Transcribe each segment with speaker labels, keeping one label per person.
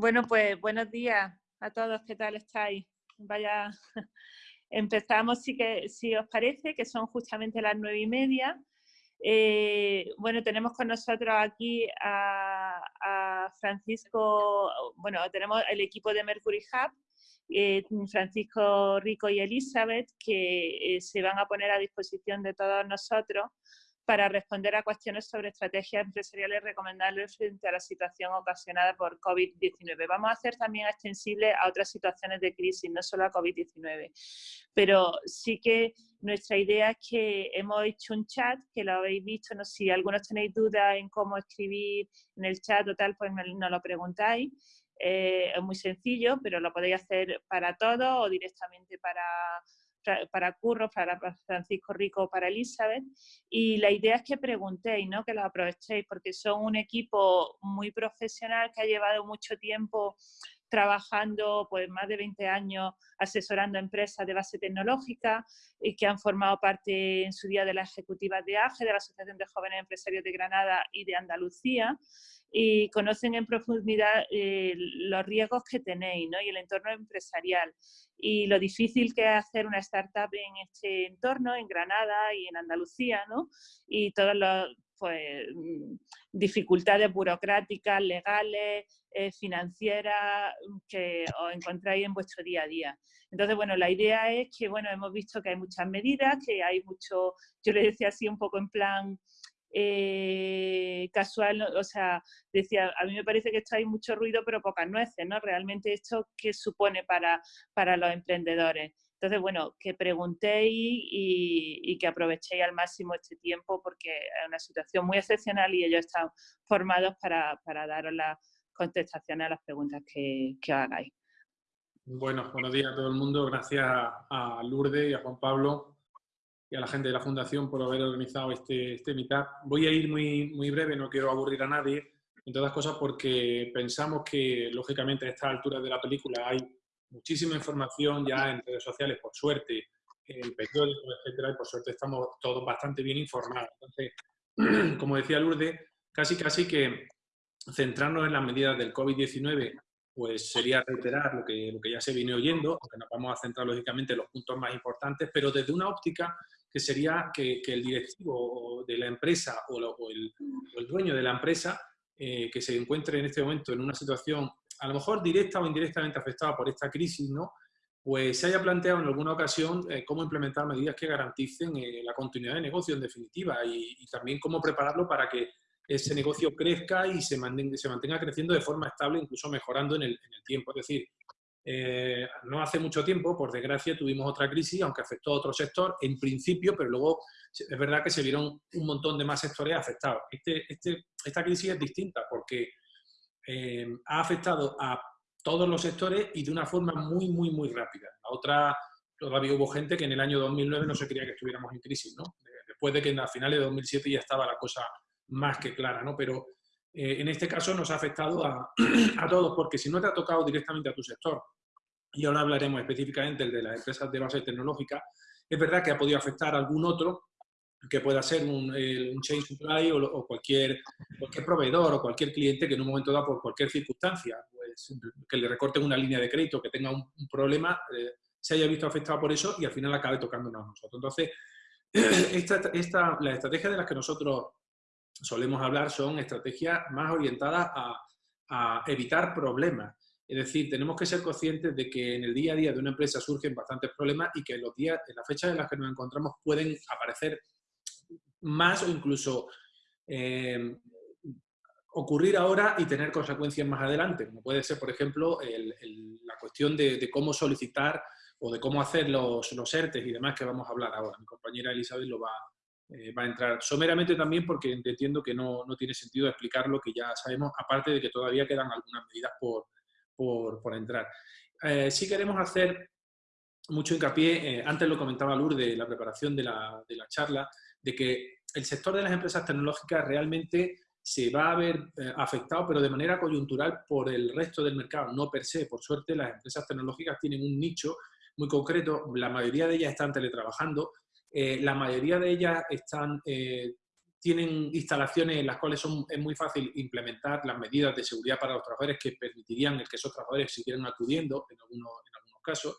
Speaker 1: Bueno, pues buenos días a todos, ¿qué tal estáis? Vaya, empezamos, si, que, si os parece, que son justamente las nueve y media. Eh, bueno, tenemos con nosotros aquí a, Francisco, bueno, tenemos el equipo de Mercury Hub, eh, Francisco Rico y Elizabeth, que eh, se van a poner a disposición de todos nosotros para responder a cuestiones sobre estrategias empresariales recomendables frente a la situación ocasionada por COVID-19. Vamos a hacer también extensible a otras situaciones de crisis, no solo a COVID-19. Pero sí que nuestra idea es que hemos hecho un chat, que lo habéis visto, si algunos tenéis dudas en cómo escribir en el chat o tal, pues nos lo preguntáis. Eh, es muy sencillo, pero lo podéis hacer para todos o directamente para para Curro, para Francisco Rico, para Elizabeth. Y la idea es que preguntéis, ¿no? que lo aprovechéis, porque son un equipo muy profesional que ha llevado mucho tiempo trabajando pues más de 20 años asesorando empresas de base tecnológica y que han formado parte en su día de la ejecutiva de AGE, de la Asociación de Jóvenes Empresarios de Granada y de Andalucía y conocen en profundidad eh, los riesgos que tenéis ¿no? y el entorno empresarial y lo difícil que es hacer una startup en este entorno, en Granada y en Andalucía, ¿no? Y todas las pues, mm, dificultades burocráticas, legales, eh, financieras que os encontráis en vuestro día a día. Entonces, bueno, la idea es que, bueno, hemos visto que hay muchas medidas, que hay mucho, yo le decía así un poco en plan, eh, casual, o sea, decía, a mí me parece que esto hay mucho ruido pero pocas nueces, ¿no? Realmente esto, ¿qué supone para, para los emprendedores? Entonces, bueno, que preguntéis y, que aprovechéis al máximo este tiempo porque es una situación muy excepcional y ellos están formados para, para daros las contestaciones a las preguntas que, que hagáis.
Speaker 2: Bueno, buenos días a todo el mundo. Gracias a Lourdes y a Juan Pablo y a la gente de la Fundación por haber organizado este, este meetup. Voy a ir muy, muy breve, no quiero aburrir a nadie, en todas cosas porque pensamos que, lógicamente, a estas alturas de la película hay muchísima información ya en redes sociales, por suerte, en periódicos, etcétera, y por suerte estamos todos bastante bien informados. Entonces, como decía Lourdes, casi casi que centrarnos en las medidas del COVID-19 pues sería reiterar lo que, lo que ya se viene oyendo, aunque nos vamos a centrar lógicamente en los puntos más importantes, pero desde una óptica que sería que, el directivo de la empresa o, el, dueño de la empresa eh, que se encuentre en este momento en una situación a lo mejor directa o indirectamente afectada por esta crisis, ¿no? pues se haya planteado en alguna ocasión eh, cómo implementar medidas que garanticen eh, la continuidad de negocio en definitiva y, también cómo prepararlo para que ese negocio crezca y se mantenga, se mantenga creciendo de forma estable, incluso mejorando en el, en el tiempo. Es decir, eh, no hace mucho tiempo, por desgracia, tuvimos otra crisis, aunque afectó a otro sector en principio, pero luego es verdad que se vieron un montón de más sectores afectados. Este, este, esta crisis es distinta porque eh, ha afectado a todos los sectores y de una forma muy, muy, muy rápida. La otra, todavía hubo gente que en el año 2009 no se creía que estuviéramos en crisis, ¿no? Después de que en a finales de 2007 ya estaba la cosa más que clara, ¿no? Pero eh, en este caso nos ha afectado a, a, todos, porque si no te ha tocado directamente a tu sector y ahora hablaremos específicamente del de las empresas de base tecnológica, es verdad que ha podido afectar a algún otro, que pueda ser un, chain supply o, cualquier, cualquier proveedor o cualquier cliente que en un momento dado, por cualquier circunstancia, pues, que le recorten una línea de crédito, que tenga un, problema, eh, se haya visto afectado por eso y al final acabe tocándonos a nosotros. Entonces, esta, esta, las estrategias de las que nosotros solemos hablar son estrategias más orientadas a, a evitar problemas. Es decir, tenemos que ser conscientes de que en el día a día de una empresa surgen bastantes problemas y que en los días, en las fechas en las que nos encontramos pueden aparecer más o incluso eh, ocurrir ahora y tener consecuencias más adelante, como puede ser, por ejemplo, la cuestión de, cómo solicitar o de cómo hacer los, los ERTES y demás que vamos a hablar ahora. Mi compañera Elizabeth lo va, eh, va a entrar someramente también porque entiendo que no, no tiene sentido explicar lo que ya sabemos, aparte de que todavía quedan algunas medidas por, por, entrar. Eh, sí queremos hacer mucho hincapié, eh, antes lo comentaba Lourdes, la preparación de la, de la, charla, de que el sector de las empresas tecnológicas realmente se va a ver eh, afectado, pero de manera coyuntural por el resto del mercado, no per se. Por suerte, las empresas tecnológicas tienen un nicho muy concreto, la mayoría de ellas están teletrabajando, la mayoría de ellas están tienen instalaciones en las cuales son, es muy fácil implementar las medidas de seguridad para los trabajadores que permitirían el que esos trabajadores siguieran acudiendo en algunos, en algunos casos.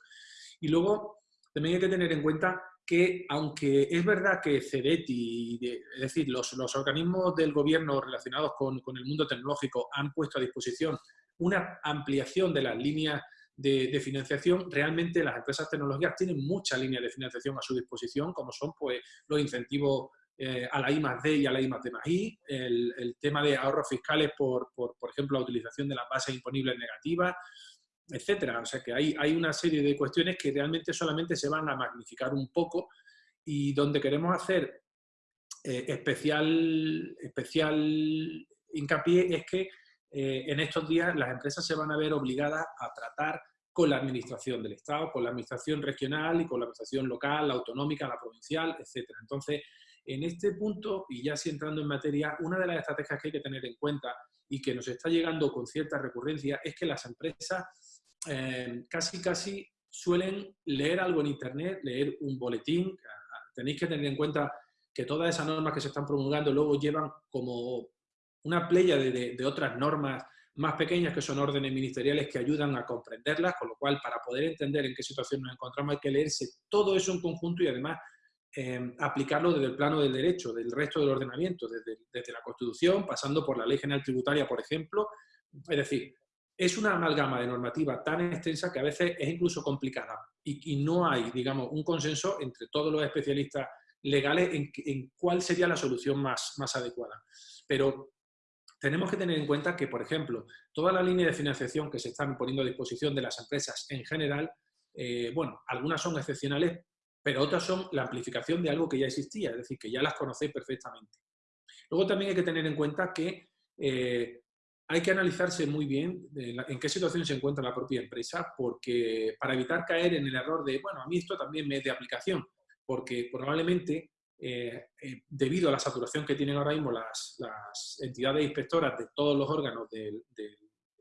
Speaker 2: Y luego también hay que tener en cuenta que, aunque es verdad que CEDETI, es decir, los, los organismos del gobierno relacionados con, con, el mundo tecnológico han puesto a disposición una ampliación de las líneas de, de, financiación, realmente las empresas tecnológicas tienen muchas líneas de financiación a su disposición, como son pues, los incentivos eh, a la I más D y a la I más D más I, el, el tema de ahorros fiscales por, por, por, ejemplo, la utilización de las bases imponibles negativas, etcétera. O sea que hay, hay una serie de cuestiones que realmente solamente se van a magnificar un poco y donde queremos hacer eh, especial, especial hincapié es que eh, en estos días las empresas se van a ver obligadas a tratar con la administración del Estado, con la administración regional y con la administración local, la autonómica, la provincial, etcétera. Entonces, en este punto, y ya si entrando en materia, una de las estrategias que hay que tener en cuenta y que nos está llegando con cierta recurrencia es que las empresas eh, casi casi suelen leer algo en Internet, leer un boletín. Tenéis que tener en cuenta que todas esas normas que se están promulgando luego llevan como una playa de otras normas más pequeñas que son órdenes ministeriales que ayudan a comprenderlas, con lo cual para poder entender en qué situación nos encontramos hay que leerse todo eso en conjunto y además eh, aplicarlo desde el plano del derecho, del resto del ordenamiento, desde, la Constitución, pasando por la Ley General Tributaria, por ejemplo. Es decir, es una amalgama de normativa tan extensa que a veces es incluso complicada y, no hay, digamos, un consenso entre todos los especialistas legales en, en cuál sería la solución más, más adecuada. Pero tenemos que tener en cuenta que, por ejemplo, toda la línea de financiación que se están poniendo a disposición de las empresas en general, eh, bueno, algunas son excepcionales pero otras son la amplificación de algo que ya existía, es decir, que ya las conocéis perfectamente. Luego también hay que tener en cuenta que eh, hay que analizarse muy bien en qué situación se encuentra la propia empresa, porque para evitar caer en el error de, bueno, a mí esto también me es de aplicación, porque probablemente eh, eh, debido a la saturación que tienen ahora mismo las, entidades inspectoras de todos los órganos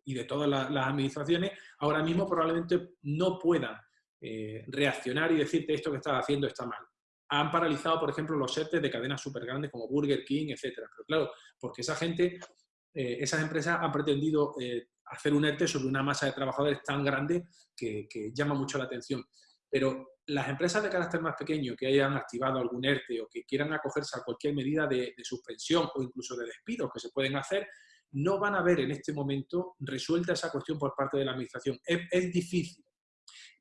Speaker 2: y de todas las administraciones, ahora mismo probablemente no puedan eh, reaccionar y decirte esto que estás haciendo está mal. Han paralizado, por ejemplo, los setes de cadenas súper grandes como Burger King, etcétera. Pero claro, porque esa gente, eh, esas empresas han pretendido eh, hacer un ERTE sobre una masa de trabajadores tan grande que, llama mucho la atención. Pero las empresas de carácter más pequeño que hayan activado algún ERTE o que quieran acogerse a cualquier medida de, suspensión o incluso de despido que se pueden hacer, no van a ver en este momento resuelta esa cuestión por parte de la Administración. Es difícil,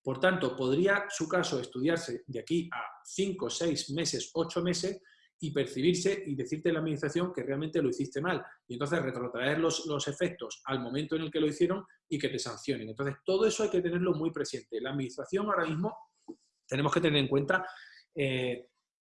Speaker 2: por tanto, podría su caso estudiarse de aquí a 5, 6 meses, 8 meses y percibirse y decirte a la administración que realmente lo hiciste mal. Y entonces retrotraer los, los, efectos al momento en el que lo hicieron y que te sancionen. Entonces, todo eso hay que tenerlo muy presente. La administración ahora mismo tenemos que tener en cuenta, eh,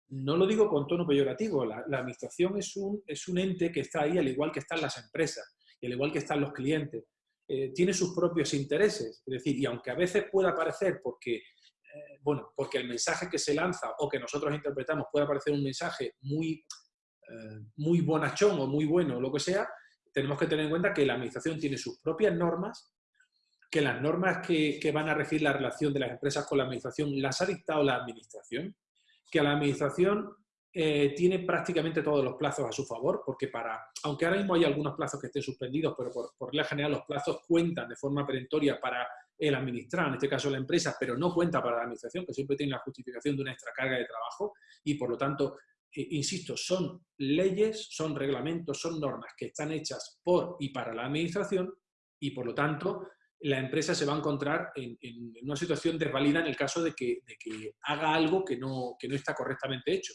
Speaker 2: no lo digo con tono peyorativo, la, la administración es un, es un ente que está ahí al igual que están las empresas y al igual que están los clientes eh, tiene sus propios intereses. Es decir, y aunque a veces pueda parecer porque, eh, bueno, porque el mensaje que se lanza o que nosotros interpretamos pueda parecer un mensaje muy, eh, muy bonachón o muy bueno o lo que sea, tenemos que tener en cuenta que la administración tiene sus propias normas, que las normas que, que van a regir la relación de las empresas con la administración las ha dictado la administración, que a la administración eh, tiene prácticamente todos los plazos a su favor, porque para, aunque ahora mismo hay algunos plazos que estén suspendidos, pero por, por la general los plazos cuentan de forma perentoria para el administrar, en este caso la empresa, pero no cuenta para la administración, que siempre tiene la justificación de una extra carga de trabajo y por lo tanto, eh, insisto, son leyes, son reglamentos, son normas que están hechas por y para la administración y por lo tanto la empresa se va a encontrar en, en una situación desvalida en el caso de que, de que haga algo que no, que no está correctamente hecho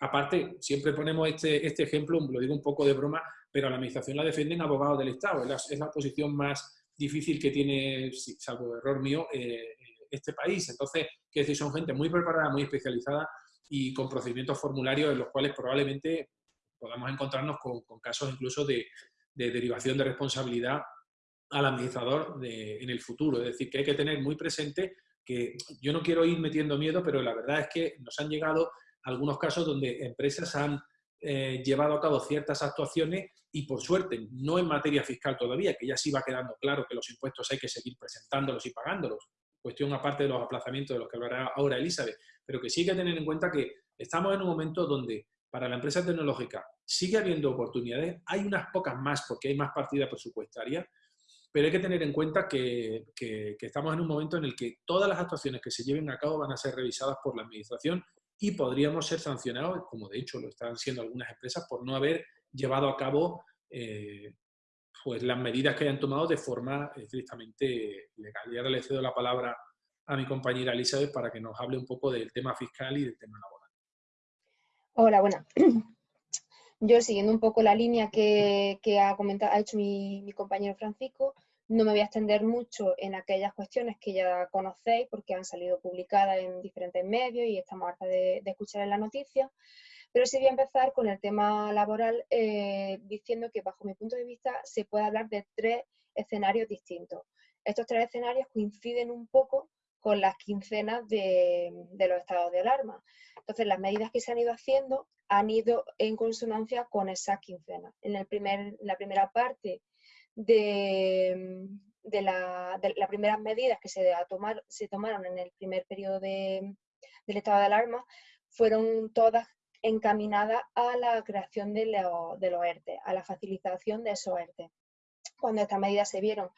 Speaker 2: aparte, siempre ponemos este, este ejemplo, lo digo un poco de broma, pero a la administración la defienden abogados del Estado. Es la, es la posición más difícil que tiene, salvo error mío, eh, este país. Entonces, que decir, son gente muy preparada, muy especializada y con procedimientos formularios en los cuales probablemente podamos encontrarnos con, con casos incluso de, de, derivación de responsabilidad al administrador de, en el futuro. Es decir, que hay que tener muy presente que yo no quiero ir metiendo miedo, pero la verdad es que nos han llegado algunos casos donde empresas han eh, llevado a cabo ciertas actuaciones y por suerte, no en materia fiscal todavía, que ya sí va quedando claro que los impuestos hay que seguir presentándolos y pagándolos, cuestión aparte de los aplazamientos de los que hablará ahora Elizabeth, pero que sí hay que tener en cuenta que estamos en un momento donde para la empresa tecnológica sigue habiendo oportunidades, hay unas pocas más porque hay más partida presupuestaria, pero hay que tener en cuenta que, estamos en un momento en el que todas las actuaciones que se lleven a cabo van a ser revisadas por la Administración y podríamos ser sancionados, como de hecho lo están siendo algunas empresas, por no haber llevado a cabo eh, pues las medidas que hayan tomado de forma estrictamente legal. Y ahora le cedo la palabra a mi compañera Elizabeth para que nos hable un poco del tema fiscal y del tema laboral.
Speaker 3: Hola, bueno. Yo siguiendo un poco la línea que, ha, comentado, ha hecho mi, compañero Francisco, no me voy a extender mucho en aquellas cuestiones que ya conocéis porque han salido publicadas en diferentes medios y estamos harta de, escuchar en la noticia. Pero sí voy a empezar con el tema laboral eh, diciendo que bajo mi punto de vista se puede hablar de tres escenarios distintos. Estos tres escenarios coinciden un poco con las quincenas de, los estados de alarma. Entonces, las medidas que se han ido haciendo han ido en consonancia con esa quincena. En el primer, la primera parte de, de, la, las primeras medidas que se, tomar, se tomaron en el primer periodo de, del estado de alarma fueron todas encaminadas a la creación de, de los ERTE, a la facilitación de esos ERTE. Cuando estas medidas se vieron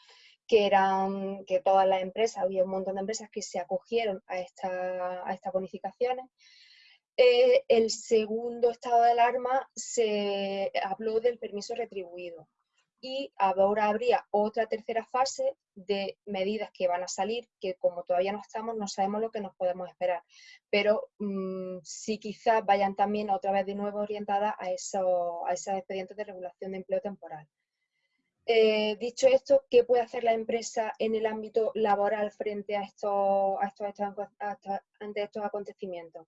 Speaker 3: que eran que todas las empresas, había un montón de empresas que se acogieron a, esta, a estas bonificaciones, eh, el segundo estado de alarma se habló del permiso retribuido y ahora habría otra tercera fase de medidas que van a salir, que como todavía no estamos, no sabemos lo que nos podemos esperar, pero mm, sí quizás vayan también otra vez de nuevo orientadas a, eso, a esos expedientes de regulación de empleo temporal. Eh, dicho esto, ¿qué puede hacer la empresa en el ámbito laboral frente a estos, a estos, ante estos acontecimientos?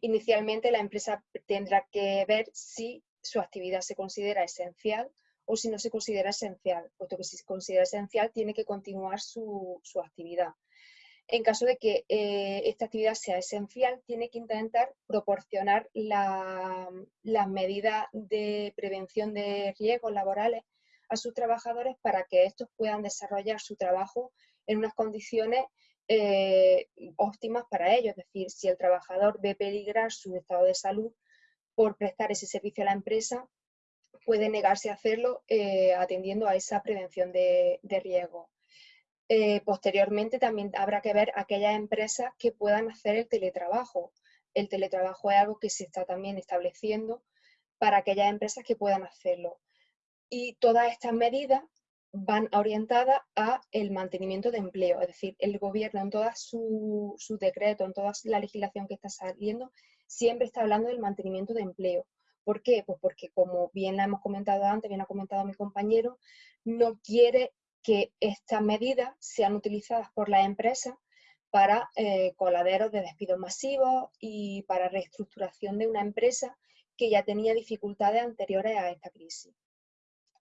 Speaker 3: Inicialmente la empresa tendrá que ver si su actividad se considera esencial o si no se considera esencial, puesto que si se considera esencial tiene que continuar su, actividad. En caso de que eh, esta actividad sea esencial, tiene que intentar proporcionar las medidas de prevención de riesgos laborales a sus trabajadores para que estos puedan desarrollar su trabajo en unas condiciones eh, óptimas para ellos. Es decir, si el trabajador ve peligrar su estado de salud por prestar ese servicio a la empresa, puede negarse a hacerlo eh, atendiendo a esa prevención de, riesgo. Eh, posteriormente también habrá que ver aquellas empresas que puedan hacer el teletrabajo. El teletrabajo es algo que se está también estableciendo para aquellas empresas que puedan hacerlo. Y todas estas medidas van orientadas a el mantenimiento de empleo, es decir, el gobierno en toda su, su decreto, en toda la legislación que está saliendo, siempre está hablando del mantenimiento de empleo. ¿Por qué? Pues porque como bien hemos comentado antes, bien ha comentado mi compañero, no quiere que estas medidas sean utilizadas por las empresas para eh, coladeros de despidos masivos y para reestructuración de una empresa que ya tenía dificultades anteriores a esta crisis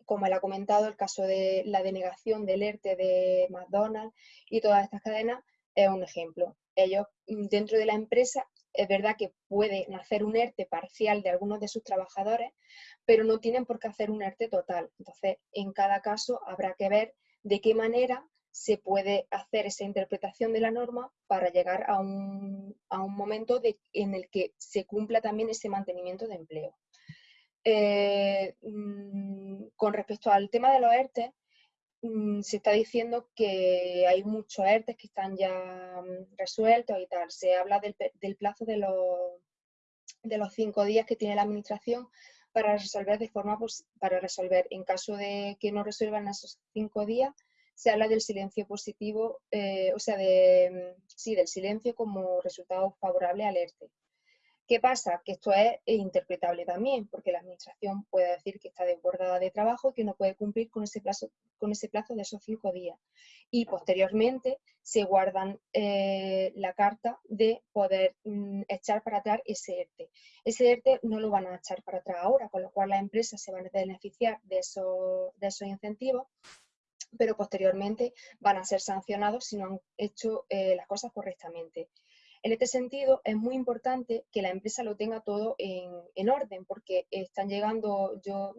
Speaker 3: como él ha comentado, el caso de la denegación del ERTE de McDonald's y todas estas cadenas es un ejemplo. Ellos mm, dentro de la empresa es verdad que pueden hacer un ERTE parcial de algunos de sus trabajadores, pero no tienen por qué hacer un ERTE total. Entonces, en cada caso habrá que ver de qué manera se puede hacer esa interpretación de la norma para llegar a un, momento en el que se cumpla también ese mantenimiento de empleo. Eh, mm, con respecto al tema de los ERTE, se está diciendo que hay muchos ERTE que están ya mm, resueltos y tal. Se habla del, plazo de los, de los cinco días que tiene la administración para resolver de forma para resolver. En caso de que no resuelvan esos cinco días, se habla del silencio positivo, eh, o sea, de, sí, del silencio como resultado favorable al ERTE. ¿Qué pasa? Que esto es interpretable también, porque la administración puede decir que está desbordada de trabajo y que no puede cumplir con ese plazo, con ese plazo de esos cinco días. Y posteriormente se guardan eh, la carta de poder mm, echar para atrás ese ERTE. Ese ERTE no lo van a echar para atrás ahora, con lo cual las empresas se van a beneficiar de esos, de esos incentivos pero posteriormente van a ser sancionados si no han hecho eh, las cosas correctamente. En este sentido, es muy importante que la empresa lo tenga todo en, orden, porque están llegando, yo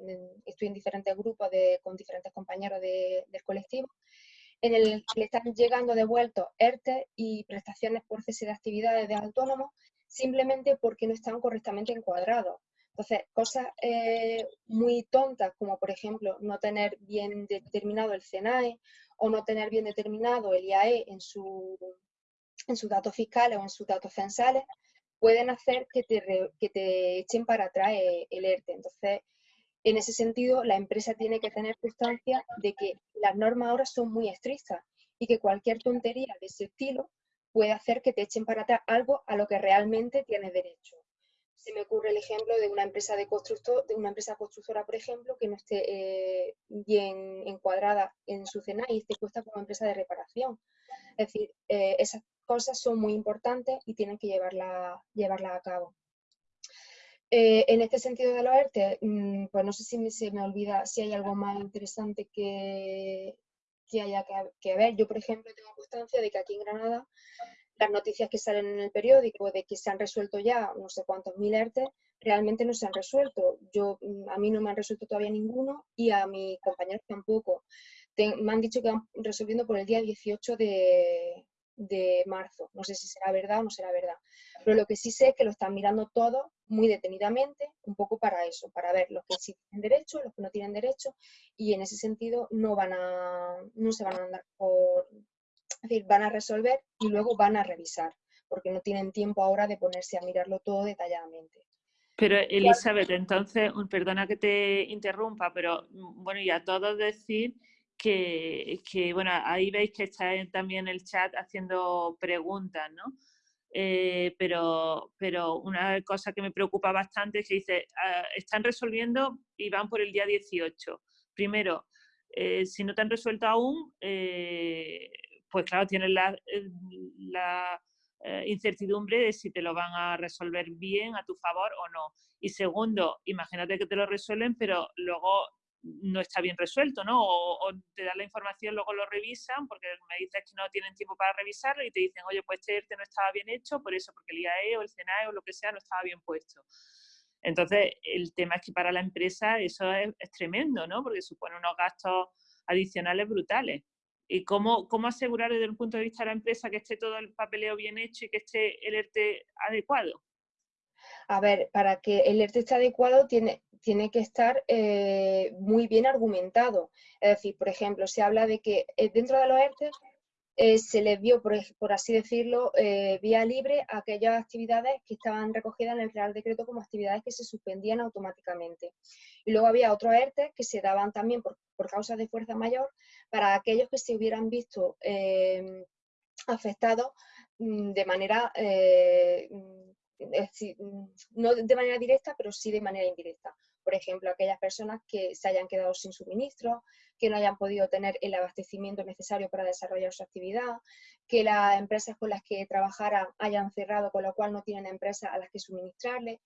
Speaker 3: estoy en diferentes grupos con diferentes compañeros del colectivo, en el que le están llegando devueltos ERTE y prestaciones por cese de actividades de autónomos simplemente porque no están correctamente encuadrados. Entonces, cosas eh, muy tontas como por ejemplo no tener bien determinado el CNAE o no tener bien determinado el IAE en, su, en sus datos fiscales o en sus datos censales, pueden hacer que te, que te echen para atrás eh, el ERTE. Entonces, en ese sentido, la empresa tiene que tener constancia de que las normas ahora son muy estrictas y que cualquier tontería de ese estilo puede hacer que te echen para atrás algo a lo que realmente tienes derecho. Se me ocurre el ejemplo de una empresa de constructor, de una empresa constructora, por ejemplo, que no esté eh, bien encuadrada en su cena y esté puesta como empresa de reparación. Es decir, eh, esas cosas son muy importantes y tienen que llevarla, llevarla a cabo. Eh, en este sentido de los ERTE, mm, pues no sé si se me olvida si hay algo más interesante que, que haya que, ver. Yo, por ejemplo, tengo constancia de que aquí en Granada las noticias que salen en el periódico de que se han resuelto ya no sé cuántos mil ERTE, realmente no se han resuelto. Yo, mm, a mí no me han resuelto todavía ninguno y a mis compañeros tampoco. me han dicho que van resolviendo por el día 18 de, de marzo. No sé si será verdad o no será verdad. Pero lo que sí sé es que lo están mirando todo muy detenidamente, un poco para eso, para ver los que sí tienen derecho, los que no tienen derecho, y en ese sentido no van a, no se van a andar por, es decir, van a resolver y luego van a revisar, porque no tienen tiempo ahora de ponerse a mirarlo todo detalladamente.
Speaker 1: Pero Elizabeth, entonces, perdona que te interrumpa, pero mm, bueno, y a todos decir que, que, bueno, ahí veis que está también el chat haciendo preguntas, ¿no? Eh, pero, pero una cosa que me preocupa bastante es que dice, ah, están resolviendo y van por el día 18. Primero, eh, si no te han resuelto aún, eh, pues claro, tienes la, la incertidumbre de si te lo van a resolver bien a tu favor o no. Y segundo, imagínate que te lo resuelven, pero luego no está bien resuelto, ¿no? O, te dan la información, luego lo revisan, porque me dices que no tienen tiempo para revisarlo y te dicen, oye, pues este ERTE no estaba bien hecho, por eso, porque el IAE o el CNAE o lo que sea no estaba bien puesto. Entonces, el tema es que para la empresa eso es, tremendo, ¿no? Porque supone unos gastos adicionales brutales. ¿Y cómo, cómo asegurar desde el punto de vista de la empresa que esté todo el papeleo bien hecho y que esté el ERTE adecuado?
Speaker 3: A ver, para que el ERTE esté adecuado tiene, tiene que estar eh, muy bien argumentado. Es decir, por ejemplo, se habla de que eh, dentro de los ERTE eh, se les dio, por, así decirlo, vía libre a aquellas actividades que estaban recogidas en el Real Decreto como actividades que se suspendían automáticamente. Y luego había otros ERTE que se daban también por, por causas de fuerza mayor para aquellos que se hubieran visto afectados mm, de manera no de manera directa, pero sí de manera indirecta. Por ejemplo, aquellas personas que se hayan quedado sin suministro, que no hayan podido tener el abastecimiento necesario para desarrollar su actividad, que las empresas con las que trabajaran hayan cerrado, con lo cual no tienen empresas a las que suministrarle.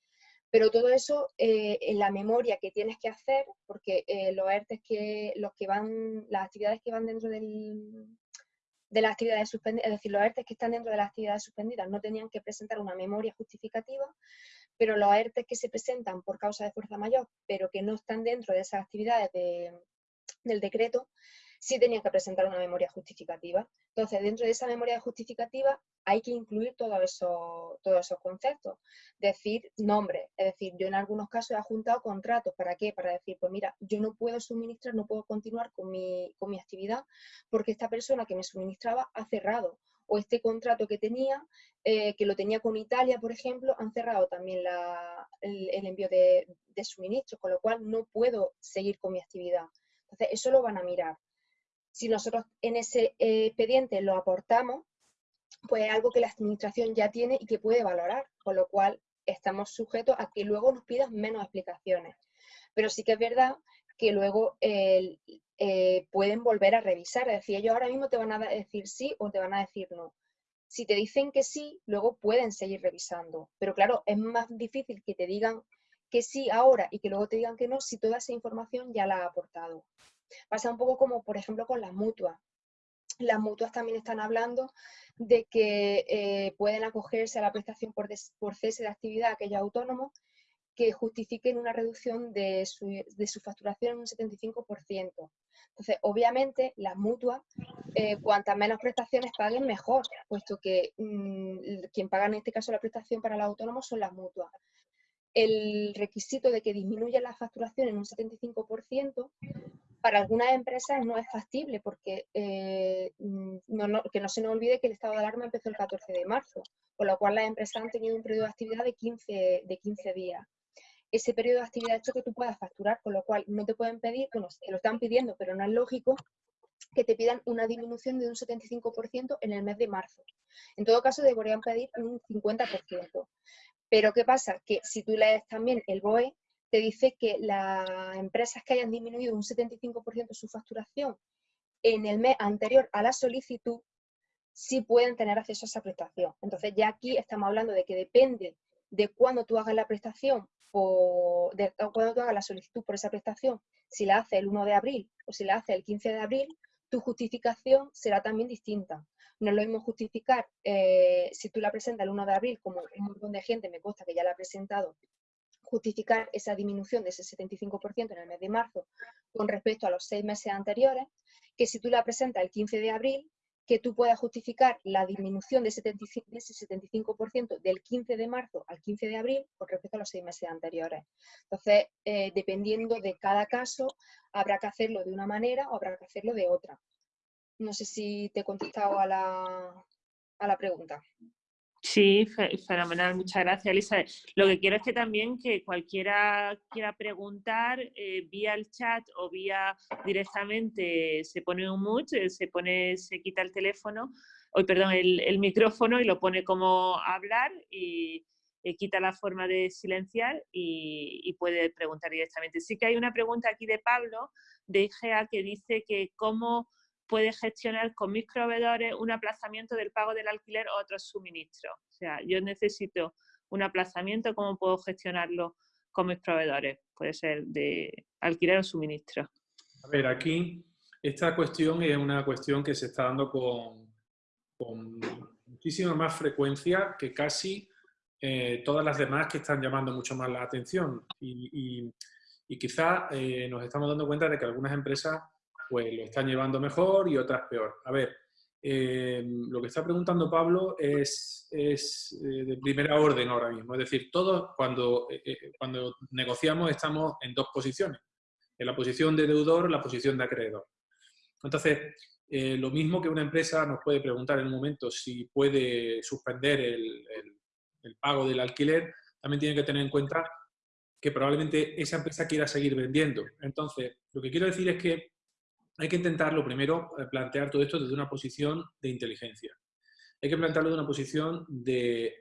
Speaker 3: Pero todo eso eh, en la memoria que tienes que hacer, porque eh, los ERTES que, los que van, las actividades que van dentro del, de las actividades suspendidas, es decir, los ERTE que están dentro de las actividades suspendidas no tenían que presentar una memoria justificativa, pero los ERTE que se presentan por causa de fuerza mayor, pero que no están dentro de esas actividades del decreto, sí tenían que presentar una memoria justificativa. Entonces, dentro de esa memoria justificativa hay que incluir todos esos, todos esos conceptos. Decir nombre, es decir, yo en algunos casos he juntado contratos. ¿Para qué? Para decir, pues mira, yo no puedo suministrar, no puedo continuar con mi, con mi actividad porque esta persona que me suministraba ha cerrado. O este contrato que tenía, eh, que lo tenía con Italia, por ejemplo, han cerrado también el, envío de, de suministros, con lo cual no puedo seguir con mi actividad. Entonces, eso lo van a mirar si nosotros en ese expediente lo aportamos, pues es algo que la administración ya tiene y que puede valorar, con lo cual estamos sujetos a que luego nos pidan menos explicaciones. Pero sí que es verdad que luego eh, pueden volver a revisar, es decir, ellos ahora mismo te van a decir sí o te van a decir no. Si te dicen que sí, luego pueden seguir revisando. Pero claro, es más difícil que te digan que sí ahora y que luego te digan que no si toda esa información ya la ha aportado. Pasa un poco como, por ejemplo, con las mutuas. Las mutuas también están hablando de que eh, pueden acogerse a la prestación por, cese de actividad aquellos autónomos que justifiquen una reducción de su, de su facturación en un 75%. Entonces, obviamente, las mutuas, eh, cuantas menos prestaciones paguen, mejor, puesto que mm, quien paga en este caso la prestación para los autónomos son las mutuas. El requisito de que disminuya la facturación en un 75% para algunas empresas no es factible porque eh, mm, que no se nos olvide que el estado de alarma empezó el 14 de marzo, con lo cual las empresas han tenido un periodo de actividad de 15, de 15 días ese periodo de actividad hecho que tú puedas facturar, con lo cual no te pueden pedir, bueno, te lo están pidiendo, pero no es lógico que te pidan una disminución de un 75% en el mes de marzo. En todo caso, deberían pedir un 50%. Pero ¿qué pasa? Que si tú lees también el BOE, te dice que las empresas que hayan disminuido un 75% su facturación en el mes anterior a la solicitud, sí pueden tener acceso a esa prestación. Entonces ya aquí estamos hablando de que depende de cuándo tú hagas la prestación o de, cuando tú hagas la solicitud por esa prestación, si la hace el 1 de abril o si la hace el 15 de abril, tu justificación será también distinta. No es lo mismo justificar eh, si tú la presentas el 1 de abril, como un montón de gente me consta que ya la ha presentado, justificar esa disminución de ese 75% en el mes de marzo con respecto a los seis meses anteriores, que si tú la presentas el 15 de abril, que tú puedas justificar la disminución de, ese 75% del 15 de marzo al 15 de abril con respecto a los seis meses anteriores. Entonces, eh, dependiendo de cada caso, habrá que hacerlo de una manera o habrá que hacerlo de otra. No sé si te he contestado a la, a la pregunta.
Speaker 1: Sí, fenomenal, muchas gracias, Elisa. Lo que quiero es que también que cualquiera quiera preguntar eh, vía el chat o vía directamente se pone un mute, se pone, se quita el teléfono, hoy perdón, el, micrófono y lo pone como hablar y, quita la forma de silenciar y, y, puede preguntar directamente. Sí que hay una pregunta aquí de Pablo de IGEA que dice que cómo puede gestionar con mis proveedores un aplazamiento del pago del alquiler o otros suministros. O sea, yo necesito un aplazamiento, ¿cómo puedo gestionarlo con mis proveedores? Puede ser de alquiler o suministro.
Speaker 2: A ver, aquí esta cuestión es una cuestión que se está dando con, muchísima más frecuencia que casi eh, todas las demás que están llamando mucho más la atención. Y, quizá eh, nos estamos dando cuenta de que algunas empresas pues lo están llevando mejor y otras peor. A ver, eh, lo que está preguntando Pablo es, es eh, de primera orden ahora mismo. Es decir, todos cuando, eh, cuando negociamos estamos en dos posiciones. En la posición de deudor, la posición de acreedor. Entonces, lo mismo que una empresa nos puede preguntar en un momento si puede suspender el, el pago del alquiler, también tiene que tener en cuenta que probablemente esa empresa quiera seguir vendiendo. Entonces, lo que quiero decir es que hay que intentarlo primero eh, plantear todo esto desde una posición de inteligencia. Hay que plantearlo desde una posición de,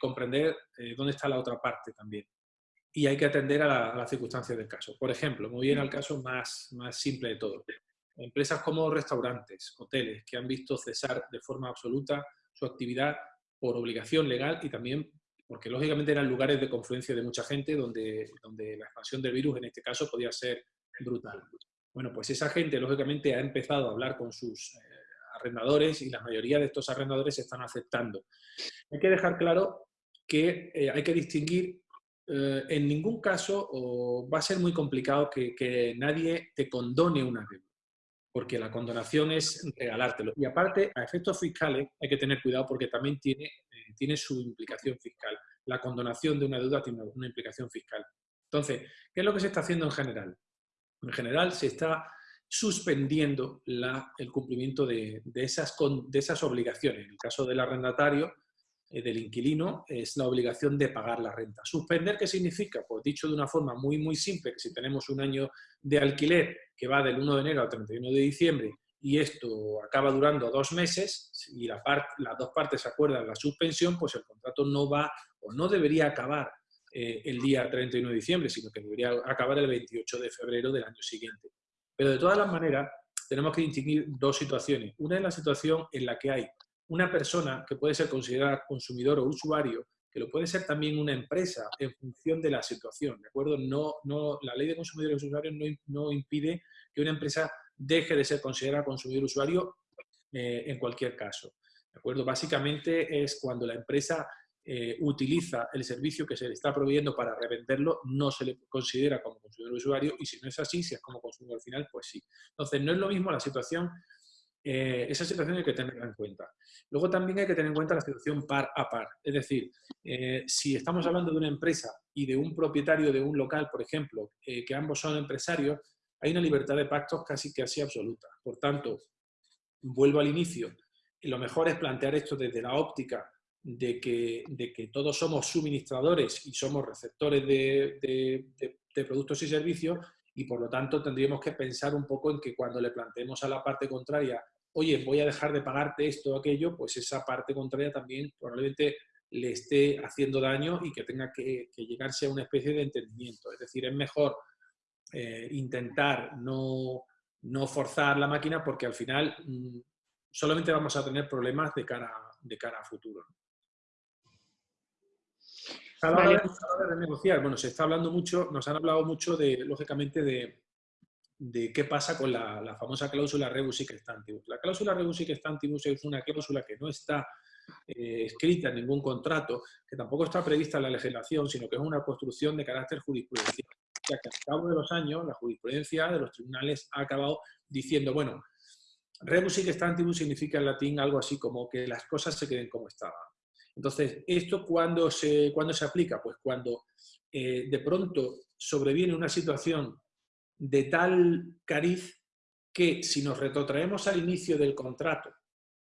Speaker 2: comprender eh, dónde está la otra parte también. Y hay que atender a, las circunstancias del caso. Por ejemplo, muy bien al caso más, más simple de todo. Empresas como restaurantes, hoteles, que han visto cesar de forma absoluta su actividad por obligación legal y también porque lógicamente eran lugares de confluencia de mucha gente donde, donde la expansión del virus en este caso podía ser brutal. Bueno, pues esa gente, lógicamente, ha empezado a hablar con sus eh, arrendadores y la mayoría de estos arrendadores están aceptando. Hay que dejar claro que eh, hay que distinguir, eh, en ningún caso o va a ser muy complicado que, nadie te condone una deuda, porque la condonación es regalártelo. Y aparte, a efectos fiscales hay que tener cuidado porque también tiene, tiene su implicación fiscal. La condonación de una deuda tiene una implicación fiscal. Entonces, ¿qué es lo que se está haciendo en general? En general se está suspendiendo el cumplimiento de, esas, obligaciones. En el caso del arrendatario, eh, del inquilino, es la obligación de pagar la renta. ¿Suspender qué significa? Pues dicho de una forma muy, muy simple, que si tenemos un año de alquiler que va del 1 de enero al 31 de diciembre y esto acaba durando dos meses y la las dos partes acuerdan la suspensión, pues el contrato no va o no debería acabar eh, el día 31 de diciembre, sino que debería acabar el 28 de febrero del año siguiente. Pero de todas las maneras, tenemos que distinguir dos situaciones. Una es la situación en la que hay una persona que puede ser considerada consumidor o usuario, que lo puede ser también una empresa en función de la situación, ¿de acuerdo? No, no, la ley de consumidores y usuarios no, impide que una empresa deje de ser considerada consumidor usuario eh, en cualquier caso, ¿de acuerdo? Básicamente es cuando la empresa eh, utiliza el servicio que se le está proveyendo para revenderlo, no se le considera como consumidor usuario y si no es así, si es como consumidor final, pues sí. Entonces, no es lo mismo la situación, eh, esa situación hay que tenerla en cuenta. Luego también hay que tener en cuenta la situación par a par. Es decir, eh, si estamos hablando de una empresa y de un propietario de un local, por ejemplo, que ambos son empresarios, hay una libertad de pactos casi así absoluta. Por tanto, vuelvo al inicio, lo mejor es plantear esto desde la óptica de que, de que todos somos suministradores y somos receptores de, productos y servicios y por lo tanto tendríamos que pensar un poco en que cuando le planteemos a la parte contraria, oye, voy a dejar de pagarte esto o aquello, pues esa parte contraria también probablemente le esté haciendo daño y que tenga que, llegarse a una especie de entendimiento. Es decir, es mejor eh, intentar no, no, forzar la máquina porque al final mm, solamente vamos a tener problemas de cara, de cara a futuro. A la, hora de, negociar, bueno, se está hablando mucho, nos han hablado mucho de, lógicamente, de, qué pasa con la, famosa cláusula rebus sic stantibus. La cláusula rebus sic stantibus es una cláusula que no está eh, escrita en ningún contrato, que tampoco está prevista en la legislación, sino que es una construcción de carácter jurisprudencial. Ya que al cabo de los años, la jurisprudencia de los tribunales ha acabado diciendo, bueno, rebus sic stantibus significa en latín algo así como que las cosas se queden como estaban. Entonces, ¿esto cuándo se, se aplica? Pues cuando eh, de pronto sobreviene una situación de tal cariz que si nos retrotraemos al inicio del contrato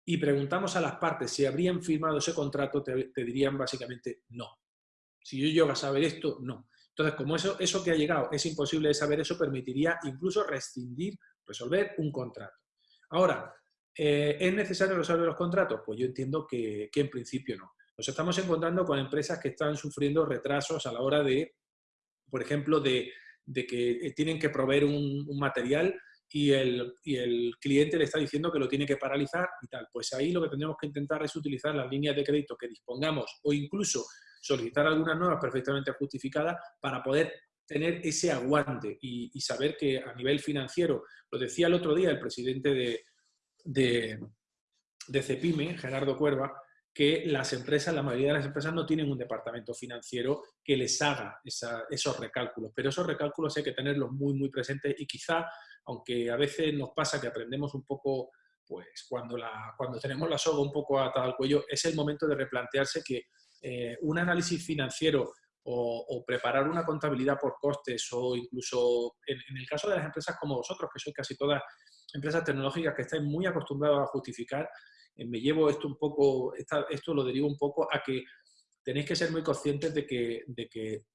Speaker 2: y preguntamos a las partes si habrían firmado ese contrato, te, dirían básicamente no. Si yo llego a saber esto, no. Entonces, como eso, eso que ha llegado es imposible de saber, eso permitiría incluso rescindir, resolver un contrato. Ahora, eh, ¿Es necesario resolver los contratos? Pues yo entiendo que, en principio no. Nos estamos encontrando con empresas que están sufriendo retrasos a la hora de, por ejemplo, de, que eh, tienen que proveer un, material y el, cliente le está diciendo que lo tiene que paralizar y tal. Pues ahí lo que tendríamos que intentar es utilizar las líneas de crédito que dispongamos o incluso solicitar algunas nuevas perfectamente justificadas para poder tener ese aguante y saber que a nivel financiero, lo decía el otro día el presidente de, de, Cepime, Gerardo Cuerva, que las empresas, la mayoría de las empresas no tienen un departamento financiero que les haga esos recálculos, pero esos recálculos hay que tenerlos muy, muy presentes y quizá, aunque a veces nos pasa que aprendemos un poco, pues cuando, la, cuando tenemos la soga un poco atada al cuello, es el momento de replantearse que eh, un análisis financiero o, preparar una contabilidad por costes o incluso en, en, el caso de las empresas como vosotros, que sois casi todas empresas tecnológicas que estáis muy acostumbrados a justificar, eh, me llevo esto un poco, esto lo derivo un poco a que tenéis que ser muy conscientes de que, de que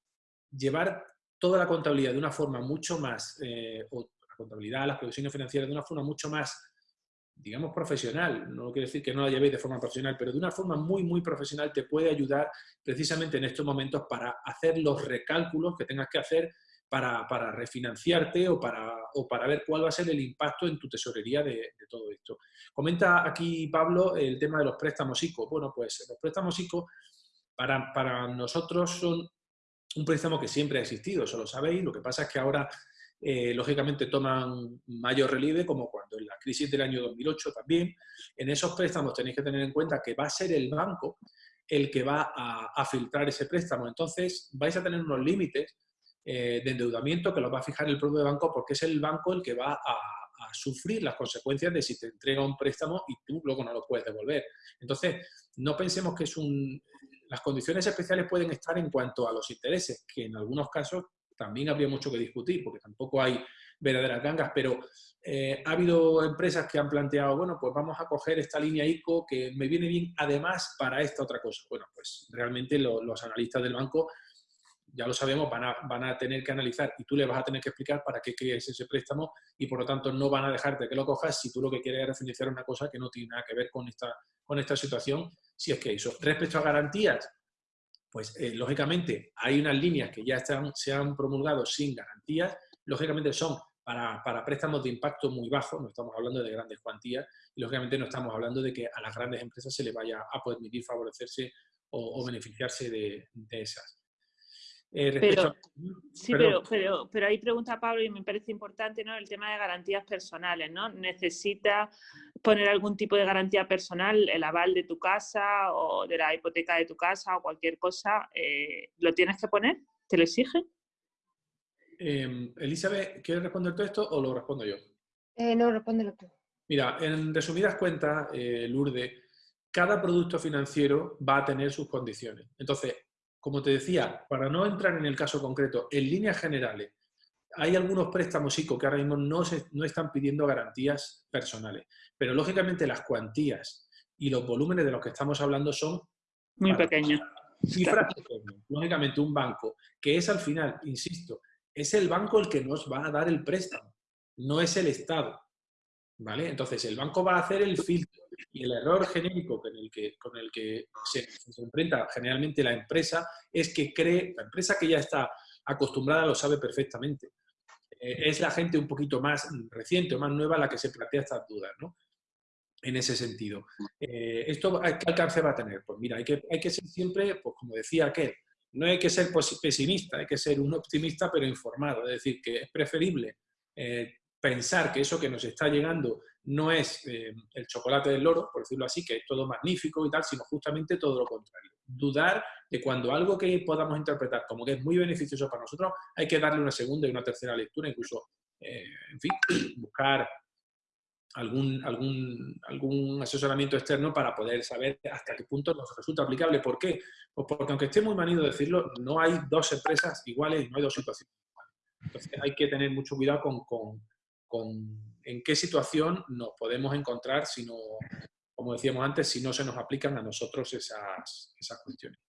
Speaker 2: llevar toda la contabilidad de una forma mucho más, eh, o la contabilidad, las previsiones financieras de una forma mucho más, digamos, profesional, no quiero decir que no la llevéis de forma profesional, pero de una forma muy, muy profesional te puede ayudar precisamente en estos momentos para hacer los recálculos que tengas que hacer para, refinanciarte o para, o para ver cuál va a ser el impacto en tu tesorería de, todo esto. Comenta aquí Pablo el tema de los préstamos ICO. Bueno, pues los préstamos ICO para, para nosotros son un préstamo que siempre ha existido, eso lo sabéis, lo que pasa es que ahora eh, lógicamente toman mayor relieve, como cuando en la crisis del año 2008 también. En esos préstamos tenéis que tener en cuenta que va a ser el banco el que va a filtrar ese préstamo. Entonces vais a tener unos límites eh, de endeudamiento que lo va a fijar el propio banco porque es el banco el que va a, sufrir las consecuencias de si te entrega un préstamo y tú luego no lo puedes devolver. Entonces, no pensemos que es un... Las condiciones especiales pueden estar en cuanto a los intereses, que en algunos casos también habría mucho que discutir, porque tampoco hay verdaderas gangas, pero eh, ha habido empresas que han planteado, bueno, pues vamos a coger esta línea ICO que me viene bien además para esta otra cosa. Bueno, pues realmente los analistas del banco ya lo sabemos, van a, van a tener que analizar y tú le vas a tener que explicar para qué quieres ese préstamo y por lo tanto no van a dejarte que lo cojas si tú lo que quieres es refinanciar una cosa que no tiene nada que ver con esta, con esta situación, si es que eso. Respecto a garantías, pues eh, lógicamente hay unas líneas que ya están, se han promulgado sin garantías, lógicamente son para, para, préstamos de impacto muy bajo, no estamos hablando de grandes cuantías, y lógicamente no estamos hablando de que a las grandes empresas se les vaya a permitir favorecerse o, beneficiarse de, de esas.
Speaker 1: Eh, pero, sí, pero, pero, pero, ahí pregunta Pablo y me parece importante ¿no? el tema de garantías personales. ¿no? ¿Necesita poner algún tipo de garantía personal, el aval de tu casa o de la hipoteca de tu casa o cualquier cosa? Eh, ¿Lo tienes que poner? ¿Te lo exigen?
Speaker 2: Eh, Elizabeth, ¿quieres responder todo esto o lo respondo yo?
Speaker 3: Eh, no, respóndelo tú.
Speaker 2: Mira, en resumidas cuentas, Lourdes, cada producto financiero va a tener sus condiciones. Entonces, como te decía, para no entrar en el caso concreto, en líneas generales, hay algunos préstamos ICO que ahora mismo no, se, no están pidiendo garantías personales, pero lógicamente las cuantías y los volúmenes de los que estamos hablando son
Speaker 1: muy pequeños.
Speaker 2: Cifras Lógicamente un banco, que es al final, insisto, es el banco el que nos va a dar el préstamo, no es el Estado. ¿Vale? Entonces el banco va a hacer el filtro y el error genérico con el que, se, enfrenta generalmente la empresa es que cree, la empresa que ya está acostumbrada lo sabe perfectamente. Eh, es la gente un poquito más reciente o más nueva la que se plantea estas dudas, ¿no? En ese sentido. Eh, ¿Esto qué alcance va a tener? Pues mira, hay que, hay que ser siempre, pues como decía aquel, no hay que ser pesimista, hay que ser un optimista pero informado. Es decir, que es preferible eh, pensar que eso que nos está llegando no es eh, el chocolate del loro, por decirlo así, que es todo magnífico y tal, sino justamente todo lo contrario. Dudar de cuando algo que podamos interpretar como que es muy beneficioso para nosotros, hay que darle una segunda y una tercera lectura, incluso, eh, en fin, buscar algún, algún, algún asesoramiento externo para poder saber hasta qué punto nos resulta aplicable. ¿Por qué? Pues porque aunque esté muy manido decirlo, no hay dos empresas iguales y no hay dos situaciones iguales. Entonces hay que tener mucho cuidado con, con en qué situación nos podemos encontrar si no, como decíamos antes, si no se nos aplican a nosotros esas, esas cuestiones.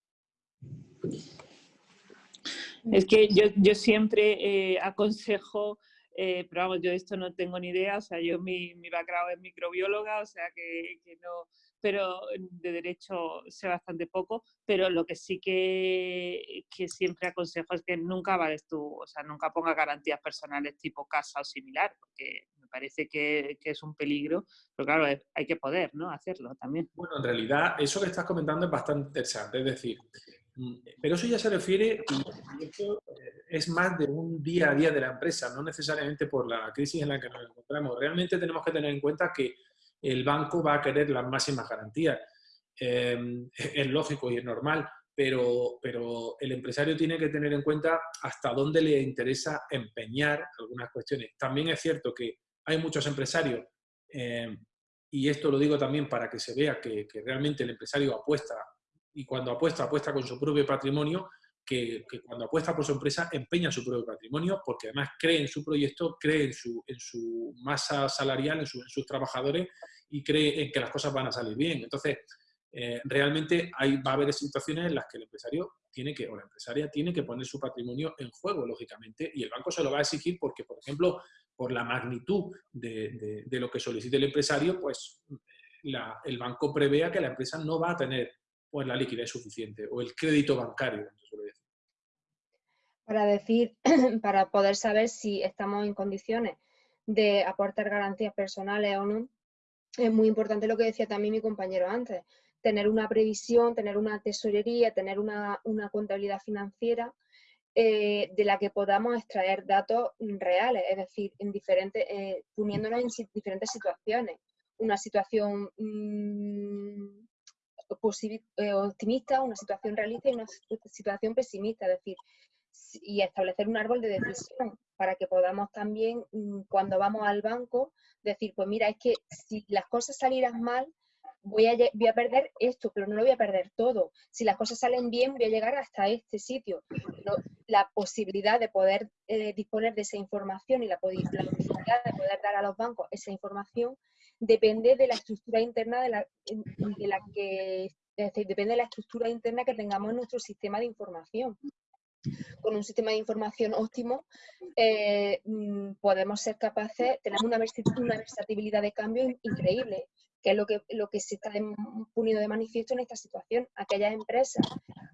Speaker 1: Es que yo, yo siempre eh, aconsejo, eh, pero vamos, yo esto no tengo ni idea, o sea, yo mi, mi background es microbióloga, o sea que, que no, pero de derecho sé bastante poco, pero lo que sí que, que, siempre aconsejo es que nunca vales tú, o sea, nunca ponga garantías personales tipo casa o similar, porque me parece que, que es un peligro, pero claro, hay que poder, ¿no? Hacerlo también.
Speaker 2: Bueno, en realidad eso que estás comentando es bastante interesante, es decir, mm, pero eso ya se refiere, y esto eh, es más de un día a día de la empresa, no necesariamente por la crisis en la que nos encontramos. Realmente tenemos que tener en cuenta que el banco va a querer las máximas garantías. Em, es lógico y es normal, pero, pero el empresario tiene que tener en cuenta hasta dónde le interesa empeñar algunas cuestiones. También es cierto que hay muchos empresarios, em, y esto lo digo también para que se vea que, que, realmente el empresario apuesta, y cuando apuesta, apuesta con su propio patrimonio, que, cuando apuesta por su empresa empeña su propio patrimonio porque además cree en su proyecto, cree en su, en su masa salarial, en, sus trabajadores y cree en que las cosas van a salir bien. Entonces, eh, realmente hay, va a haber situaciones en las que el empresario tiene que, o la empresaria tiene que poner su patrimonio en juego, lógicamente, y el banco se lo va a exigir porque, por ejemplo, por la magnitud de, de, lo que solicite el empresario, pues el banco prevea que la empresa no va a tener pues, la liquidez suficiente o el crédito bancario,
Speaker 3: para decir, para poder saber si estamos en condiciones de aportar garantías personales o no, es muy importante lo que decía también mi compañero antes, tener una previsión, tener una tesorería, tener una, contabilidad financiera eh, de la que podamos extraer datos reales, es decir, eh, poniéndonos en diferentes situaciones. Una situación mm, eh, optimista, una situación realista y una situación pesimista, es decir, y establecer un árbol de decisión para que podamos también, mm, cuando vamos al banco, decir, pues mira, es que si las cosas salieran mal, voy a, perder esto, pero no lo voy a perder todo. Si las cosas salen bien, voy a llegar hasta este sitio. la posibilidad de poder eh, disponer de esa información y la, posibilidad de poder dar a los bancos esa información depende de la estructura interna de la, de la que, depende de la estructura interna que tengamos en nuestro sistema de información con un sistema de información óptimo, eh, mm, podemos ser capaces, tenemos una, una versatilidad de cambio increíble, que es lo que, lo que se está poniendo de manifiesto en esta situación. Aquellas empresas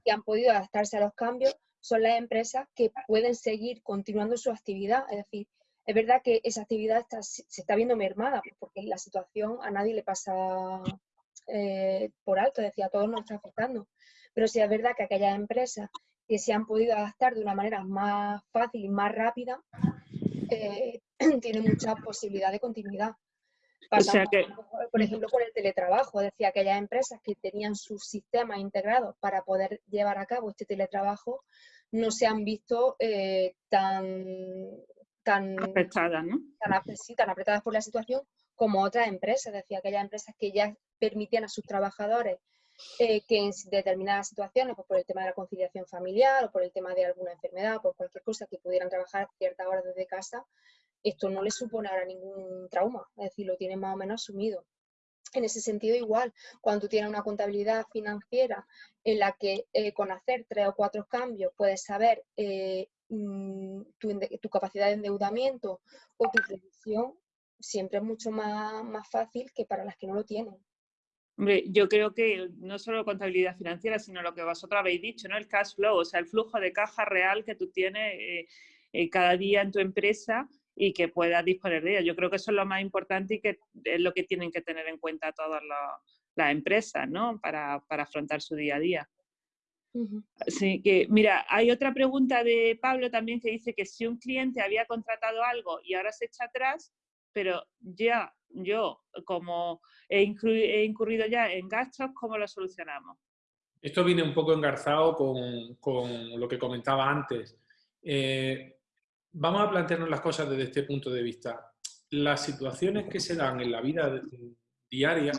Speaker 3: que han podido adaptarse a los cambios son las empresas que pueden seguir continuando su actividad. Es decir, es verdad que esa actividad se está viendo mermada, porque la situación a nadie le pasa eh, por alto, decía, a todos nos está afectando. Pero sí es verdad que aquellas empresas que se han podido adaptar de una manera más fácil y más rápida, eh, tiene mucha posibilidad de continuidad. por ejemplo, con el teletrabajo. Decía, aquellas empresas que tenían sus sistemas integrados para poder llevar a cabo este teletrabajo no se han visto eh, tan, tan,
Speaker 1: apretadas, ¿no?
Speaker 3: tan apretadas por la situación como otras empresas. Decía, aquellas empresas que ya permitían a sus trabajadores eh, que en determinadas situaciones, pues por el tema de la conciliación familiar o por el tema de alguna enfermedad, por cualquier cosa, que pudieran trabajar ciertas horas desde casa, esto no les supone ahora ningún trauma, es decir, lo tienen más o menos asumido. En ese sentido, igual, cuando tú tienes una contabilidad financiera en la que eh, con hacer tres o cuatro cambios puedes saber eh, mm, tu, tu, capacidad de endeudamiento o tu previsión, siempre es mucho más, más fácil que para las que no lo tienen.
Speaker 1: Hombre, yo creo que no solo contabilidad financiera, sino lo que vosotros habéis dicho, ¿no? El cash flow, o sea, el flujo de caja real que tú tienes eh, eh, cada día en tu empresa y que puedas disponer de ella. Yo creo que eso es lo más importante y que es lo que tienen que tener en cuenta todas las empresas, ¿no? Para, afrontar su día a día. Así que, mira, hay otra pregunta de Pablo también que dice que si un cliente había contratado algo y ahora se echa atrás, pero ya yo, como he, incurrido ya en gastos, ¿cómo lo solucionamos?
Speaker 2: Esto viene un poco engarzado con, lo que comentaba antes. Eh, vamos a plantearnos las cosas desde este punto de vista. Las situaciones que se dan en la vida diaria,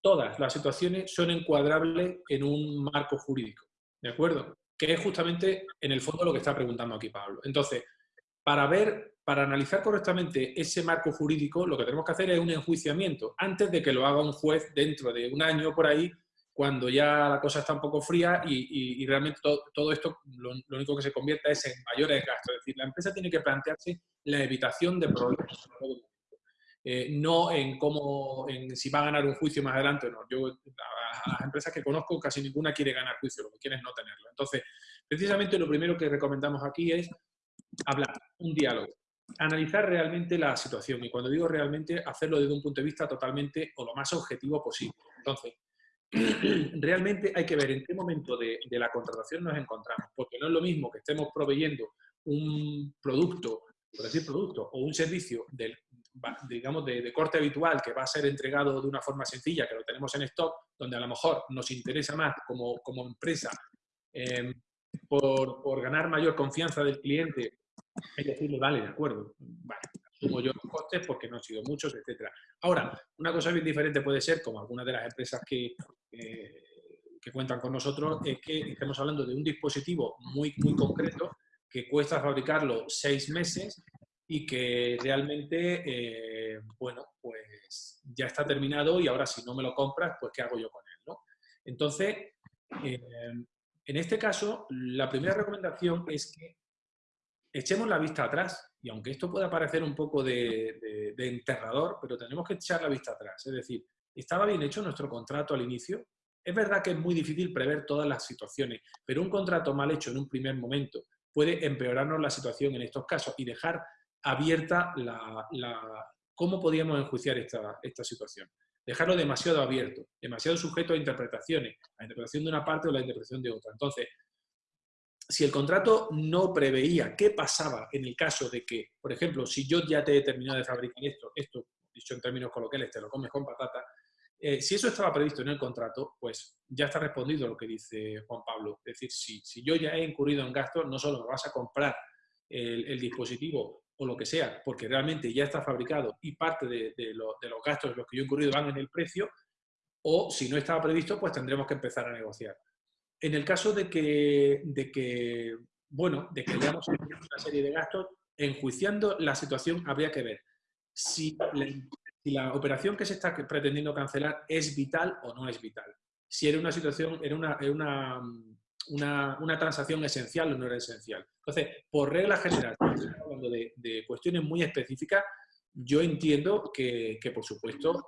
Speaker 2: todas las situaciones son encuadrables en un marco jurídico, ¿de acuerdo? Que es justamente en el fondo lo que está preguntando aquí Pablo. Entonces, para ver, para analizar correctamente ese marco jurídico, lo que tenemos que hacer es un enjuiciamiento antes de que lo haga un juez dentro de un año por ahí, cuando ya la cosa está un poco fría y, realmente todo, esto lo, único que se convierta es en mayores gastos. Es decir, la empresa tiene que plantearse la evitación de problemas. Eh, no en cómo, en si va a ganar un juicio más adelante o no. Yo, a, las empresas que conozco, casi ninguna quiere ganar juicio, lo que quiere es no tenerlo. Entonces, precisamente lo primero que recomendamos aquí es hablar, un diálogo, analizar realmente la situación y cuando digo realmente, hacerlo desde un punto de vista totalmente o lo más objetivo posible. Entonces, realmente hay que ver en qué momento de, la contratación nos encontramos, porque no es lo mismo que estemos proveyendo un producto, por decir producto, o un servicio del, digamos, de, corte habitual que va a ser entregado de una forma sencilla, que lo tenemos en stock, donde a lo mejor nos interesa más como, como empresa eh, por, por, ganar mayor confianza del cliente es decirle, vale, de acuerdo, vale, asumo yo los costes porque no han sido muchos, etc. Ahora, una cosa bien diferente puede ser, como algunas de las empresas que, eh, que cuentan con nosotros, es que estemos hablando de un dispositivo muy, muy concreto que cuesta fabricarlo seis meses y que realmente, eh, bueno, pues ya está terminado y ahora si no me lo compras, pues ¿qué hago yo con él? ¿no? Entonces, eh, en este caso, la primera recomendación es que echemos la vista atrás, y aunque esto pueda parecer un poco de, enterrador, pero tenemos que echar la vista atrás. Es decir, ¿estaba bien hecho nuestro contrato al inicio? Es verdad que es muy difícil prever todas las situaciones, pero un contrato mal hecho en un primer momento puede empeorarnos la situación en estos casos y dejar abierta la, cómo podíamos enjuiciar esta, esta situación. Dejarlo demasiado abierto, demasiado sujeto a interpretaciones, a la interpretación de una parte o la interpretación de otra. Entonces, si el contrato no preveía qué pasaba en el caso de que, por ejemplo, si yo ya te he terminado de fabricar esto, esto, dicho en términos coloquiales, te lo comes con patata, eh, si eso estaba previsto en el contrato, pues ya está respondido lo que dice Juan Pablo. Es decir, si, si yo ya he incurrido en gastos, no solo me vas a comprar el, dispositivo o lo que sea, porque realmente ya está fabricado y parte de, de los gastos de los que yo he incurrido van en el precio, o si no estaba previsto, pues tendremos que empezar a negociar. En el caso de que, de que bueno, de que hayamos una serie de gastos, enjuiciando la situación habría que ver si la, operación que se está pretendiendo cancelar es vital o no es vital. Si era una situación, era una, una, una, transacción esencial o no era esencial. Entonces, por regla general, hablando de, de cuestiones muy específicas, yo entiendo que, que, por supuesto,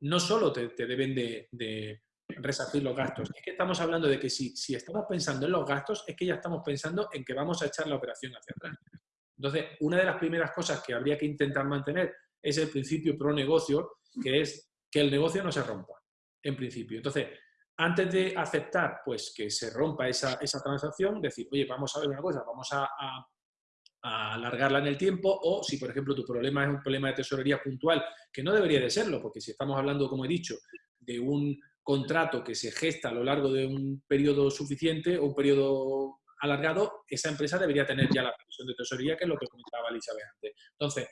Speaker 2: no solo te, deben de, resarcir los gastos. Es que estamos hablando de que si, si estamos pensando en los gastos, es que ya estamos pensando en que vamos a echar la operación hacia atrás. Entonces, una de las primeras cosas que habría que intentar mantener es el principio pro negocio, que es que el negocio no se rompa, en principio. Entonces, antes de aceptar pues, que se rompa esa, transacción, decir, oye, vamos a ver una cosa, vamos a, alargarla en el tiempo, o si, por ejemplo, tu problema es un problema de tesorería puntual, que no debería de serlo, porque si estamos hablando, como he dicho, de un contrato que se gesta a lo largo de un periodo suficiente o un periodo alargado, esa empresa debería tener ya la previsión de tesorería, que es lo que comentaba Elizabeth antes. Entonces,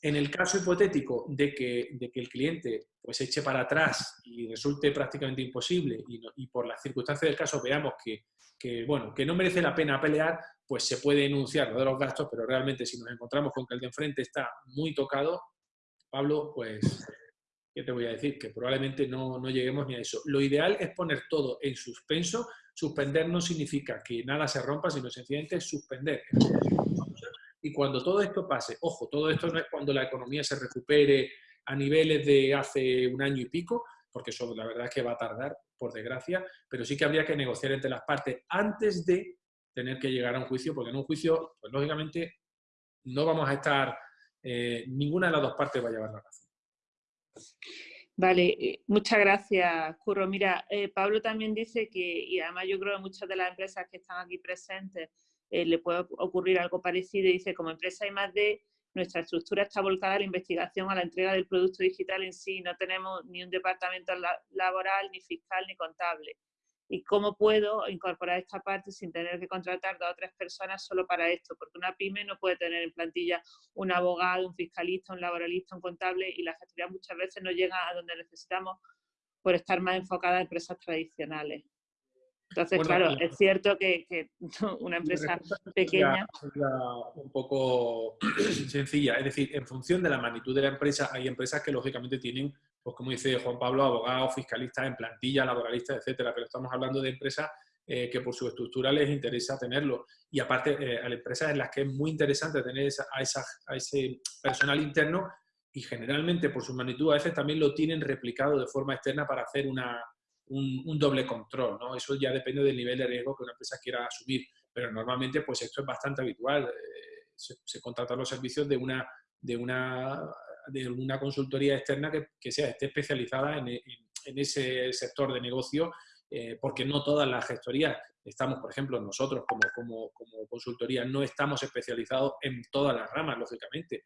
Speaker 2: en el caso hipotético de que, de que el cliente pues eche para atrás y resulte prácticamente imposible y, por las circunstancias del caso veamos que, que, bueno, que no merece la pena pelear, pues se puede enunciar de los gastos, pero realmente si nos encontramos con que el de enfrente está muy tocado, Pablo, pues, ¿qué te voy a decir? Que probablemente no, no lleguemos ni a eso. Lo ideal es poner todo en suspenso. Suspender no significa que nada se rompa, sino sencillamente suspender y cuando todo esto pase, ojo, todo esto no es cuando la economía se recupere a niveles de hace un año y pico, porque eso la verdad es que va a tardar, por desgracia, pero sí que habría que negociar entre las partes antes de tener que llegar a un juicio, porque en un juicio, pues lógicamente, no vamos a estar, eh, ninguna de las dos partes va a llevar la razón.
Speaker 1: Vale, eh, muchas gracias, Curro. Mira, eh, Pablo también dice que, y además yo creo que muchas de las empresas que están aquí presentes eh, le puede ocurrir algo parecido y dice, como empresa de, nuestra estructura está volcada a la investigación, a la entrega del producto digital en sí, no tenemos ni un departamento laboral, ni fiscal, ni contable. ¿Y cómo puedo incorporar esta parte sin tener que contratar dos o tres personas solo para esto? Porque una pyme no puede tener en plantilla un abogado, un fiscalista, un laboralista, un contable y la gestoría muchas veces no llega a donde necesitamos por estar más enfocada en empresas tradicionales. Entonces, claro, es cierto que, una empresa pequeña...
Speaker 2: un poco sencilla, es decir, en función de la magnitud de la empresa, hay empresas que lógicamente tienen, pues como dice Juan Pablo, abogados, fiscalistas en plantilla, laboralistas, etcétera, pero estamos hablando de empresas eh, que por su estructura les interesa tenerlo. Y aparte, eh, a empresas en las que es muy interesante tener a, ese personal interno y generalmente por su magnitud a veces también lo tienen replicado de forma externa para hacer una, un, doble control, ¿no? Eso ya depende del nivel de riesgo que una empresa quiera asumir, pero normalmente pues esto es bastante habitual. Eh, se, contratan los servicios de una, de una, de una consultoría externa que, sea, esté especializada en, ese sector de negocio, eh, porque no todas las gestorías estamos, por ejemplo, nosotros como, como, como consultoría no estamos especializados en todas las ramas, lógicamente.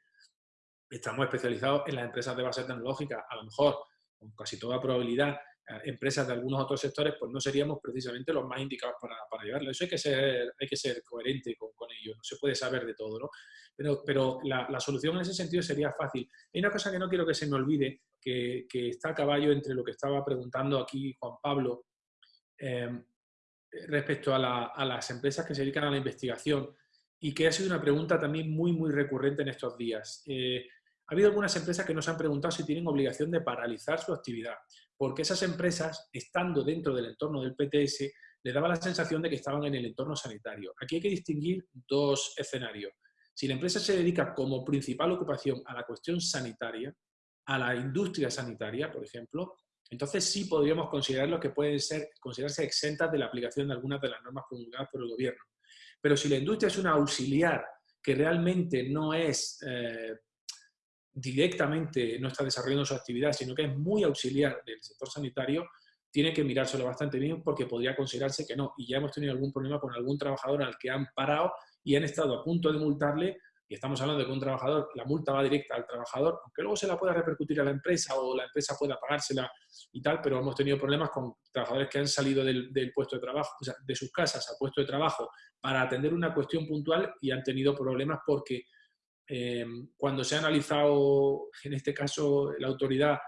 Speaker 2: Estamos especializados en las empresas de base tecnológica, a lo mejor, con casi toda probabilidad, empresas de algunos otros sectores, pues no seríamos precisamente los más indicados para, para llevarlo. Eso hay que ser, hay que ser coherente con, con ello, no se puede saber de todo, ¿no? Pero, pero la, la, solución en ese sentido sería fácil. Hay una cosa que no quiero que se me olvide, que, que está a caballo entre lo que estaba preguntando aquí Juan Pablo em, respecto a, las empresas que se dedican a la investigación y que ha sido una pregunta también muy, muy recurrente en estos días. Eh, ha habido algunas empresas que nos han preguntado si tienen obligación de paralizar su actividad, porque esas empresas, estando dentro del entorno del PTS, le daba la sensación de que estaban en el entorno sanitario. Aquí hay que distinguir dos escenarios. Si la empresa se dedica como principal ocupación a la cuestión sanitaria, a la industria sanitaria, por ejemplo, entonces sí podríamos considerar que pueden ser, considerarse exentas de la aplicación de algunas de las normas promulgadas por el gobierno. Pero si la industria es una auxiliar que realmente no es eh, directamente no está desarrollando su actividad, sino que es muy auxiliar del sector sanitario, tiene que mirárselo bastante bien porque podría considerarse que no. Y ya hemos tenido algún problema con algún trabajador al que han parado y han estado a punto de multarle, y estamos hablando de que un trabajador, la multa va directa al trabajador, aunque luego se la pueda repercutir a la empresa o la empresa pueda pagársela y tal, pero hemos tenido problemas con trabajadores que han salido del, puesto de trabajo, o sea, de sus casas al puesto de trabajo para atender una cuestión puntual y han tenido problemas porque Em, cuando se ha analizado, en este caso, la autoridad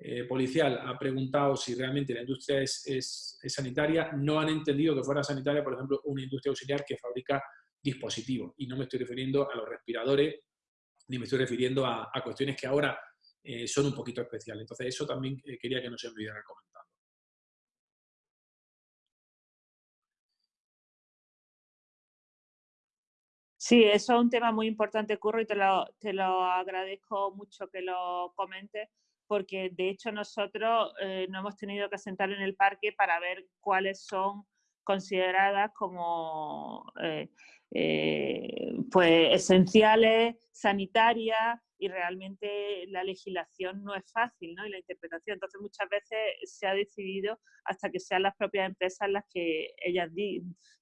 Speaker 2: eh, policial ha preguntado si realmente la industria es, sanitaria, no han entendido que fuera sanitaria, por ejemplo, una industria auxiliar que fabrica dispositivos. Y no me estoy refiriendo a los respiradores, ni me estoy refiriendo a, cuestiones que ahora eh, son un poquito especiales. Entonces, eso también eh, quería que no se olvidara comentar.
Speaker 1: Sí, eso es un tema muy importante, Curro, y te lo, te lo agradezco mucho que lo comentes, porque de hecho nosotros eh, no hemos tenido que sentar en el parque para ver cuáles son consideradas como eh, eh, pues esenciales, sanitarias, y realmente la legislación no es fácil, ¿no? Y la interpretación. Entonces, muchas veces se ha decidido hasta que sean las propias empresas las que ellas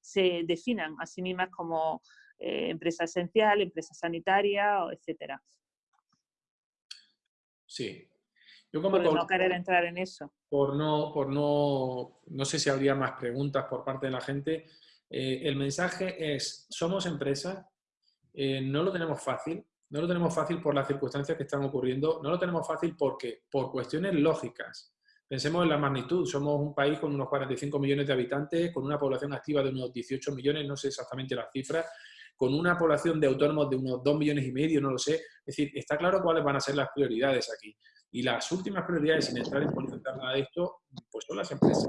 Speaker 1: se definan a sí mismas como eh, empresa esencial, empresa sanitaria, etcétera.
Speaker 2: Sí.
Speaker 1: Yo como por, no querer entrar en eso.
Speaker 2: Por no, por no, no sé si habría más preguntas por parte de la gente. Eh, el mensaje es, somos empresa, eh, no lo tenemos fácil, no lo tenemos fácil por las circunstancias que están ocurriendo, no lo tenemos fácil porque, por cuestiones lógicas. Pensemos en la magnitud, somos un país con unos 45 millones de habitantes, con una población activa de unos 18 millones, no sé exactamente las cifras, con una población de autónomos de unos 2 millones y medio, no lo sé. Es decir, está claro cuáles van a ser las prioridades aquí. Y las últimas prioridades, sin entrar en politizar nada de esto, pues son las empresas.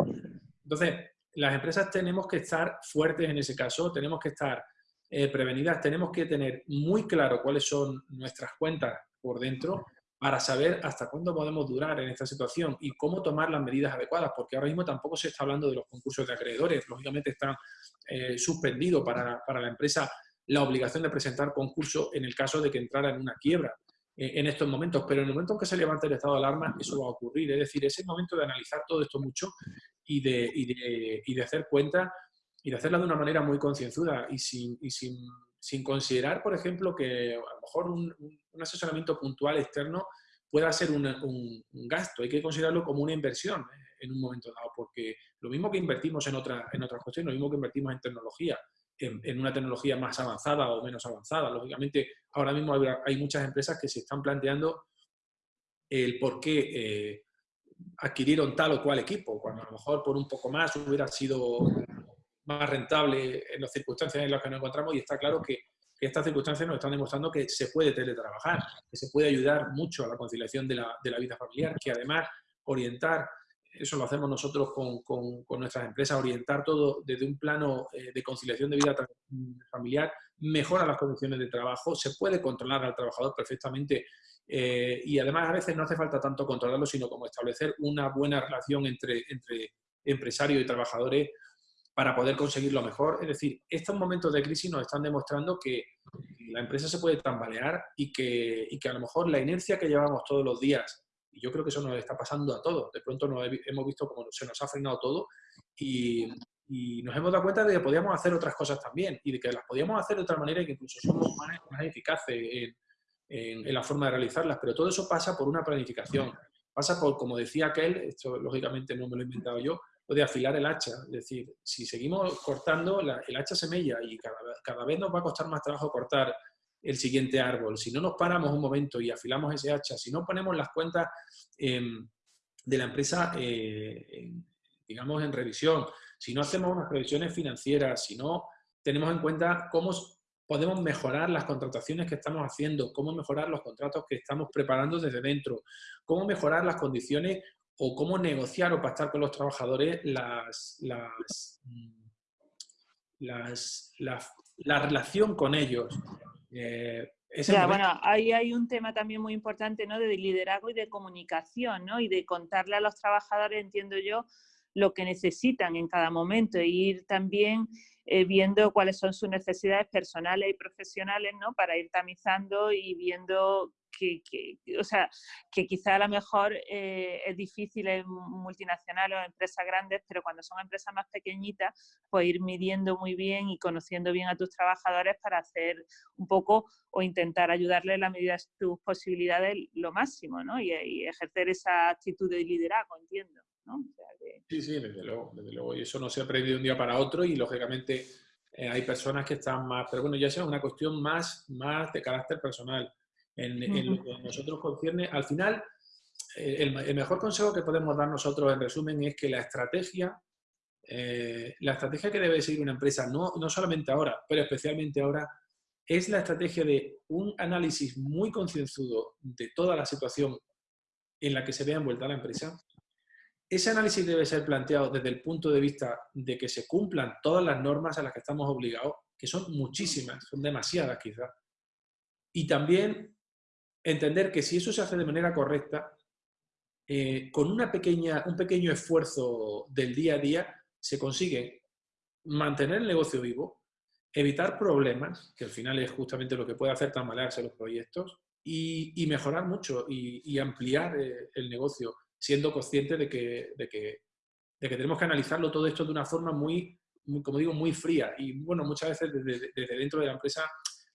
Speaker 2: Entonces, las empresas tenemos que estar fuertes en ese caso, tenemos que estar eh, prevenidas, tenemos que tener muy claro cuáles son nuestras cuentas por dentro para saber hasta cuándo podemos durar en esta situación y cómo tomar las medidas adecuadas, porque ahora mismo tampoco se está hablando de los concursos de acreedores, lógicamente están eh, suspendidos para, para, la empresa la obligación de presentar concurso en el caso de que entrara en una quiebra eh, en estos momentos, pero en el momento en que se levante el estado de alarma eso va a ocurrir, es decir, es el momento de analizar todo esto mucho y de, y de, y de hacer cuenta y de hacerla de una manera muy concienzuda y sin, y sin, sin considerar, por ejemplo, que a lo mejor un, un asesoramiento puntual externo pueda ser un, un, gasto, hay que considerarlo como una inversión eh, en un momento dado, porque lo mismo que invertimos en, otra, en otras cuestiones, lo mismo que invertimos en tecnología, en, una tecnología más avanzada o menos avanzada. Lógicamente, ahora mismo hay, muchas empresas que se están planteando el por qué eh, adquirieron tal o cual equipo, cuando a lo mejor por un poco más hubiera sido más rentable en las circunstancias en las que nos encontramos y está claro que, estas circunstancias nos están demostrando que se puede teletrabajar, que se puede ayudar mucho a la conciliación de la, de la vida familiar, que además orientar eso lo hacemos nosotros con, con, nuestras empresas, orientar todo desde un plano eh, de conciliación de vida familiar, mejora las condiciones de trabajo, se puede controlar al trabajador perfectamente eh, y además a veces no hace falta tanto controlarlo, sino como establecer una buena relación entre, entre empresarios y trabajadores para poder conseguir lo mejor. Es decir, estos momentos de crisis nos están demostrando que la empresa se puede tambalear y que, y que a lo mejor la inercia que llevamos todos los días y yo creo que eso nos está pasando a todos. De pronto nos hemos visto como se nos ha frenado todo y, nos hemos dado cuenta de que podíamos hacer otras cosas también y de que las podíamos hacer de otra manera y que incluso somos más, eficaces en, la forma de realizarlas. Pero todo eso pasa por una planificación. Pasa por, como decía aquel, esto lógicamente no me lo he inventado yo, lo de afilar el hacha. Es decir, si seguimos cortando, el hacha se mella y cada, cada vez nos va a costar más trabajo cortar el siguiente árbol, si no nos paramos un momento y afilamos ese hacha, si no ponemos las cuentas em, de la empresa, eh, digamos, en revisión, si no hacemos unas previsiones financieras, si no tenemos en cuenta cómo podemos mejorar las contrataciones que estamos haciendo, cómo mejorar los contratos que estamos preparando desde dentro, cómo mejorar las condiciones o cómo negociar o pactar con los trabajadores las, mm, la relación con ellos.
Speaker 1: Eh, bueno, ahí hay un tema también muy importante, ¿no? De liderazgo y de comunicación, ¿no? Y de contarle a los trabajadores, entiendo yo, lo que necesitan en cada momento e ir también eh, viendo cuáles son sus necesidades personales y profesionales, ¿no? Para ir tamizando y viendo que, o sea, que quizá a lo mejor eh, es difícil en multinacionales o empresas grandes, pero cuando son empresas más pequeñitas, pues ir midiendo muy bien y conociendo bien a tus trabajadores para hacer un poco o intentar ayudarles en la medida de tus posibilidades lo máximo, ¿no? Y, ejercer esa actitud de liderazgo, entiendo. ¿no?
Speaker 2: Sí, sí, desde luego, desde luego. Y eso no se aprende de un día para otro y lógicamente eh, hay personas que están más, pero bueno, ya sea una cuestión más, más de carácter personal en, lo que nosotros concierne. Al final, eh, el, mejor consejo que podemos dar nosotros, en resumen, es que la estrategia, eh, la estrategia que debe seguir una empresa, no, no solamente ahora, pero especialmente ahora, es la estrategia de un análisis muy concienzudo de toda la situación en la que se vea envuelta la empresa. Ese análisis debe ser planteado desde el punto de vista de que se cumplan todas las normas a las que estamos obligados, que son muchísimas, son demasiadas quizás. Y también entender que si eso se hace de manera correcta, eh, con una pequeña, un pequeño esfuerzo del día a día, se consigue mantener el negocio vivo, evitar problemas, que al final es justamente lo que puede hacer tambalearse los proyectos, y, mejorar mucho y, ampliar eh, el negocio, siendo consciente de que, de, que, de que, tenemos que analizarlo todo esto de una forma muy, como digo, muy fría. Y bueno, muchas veces desde, desde, dentro de la empresa,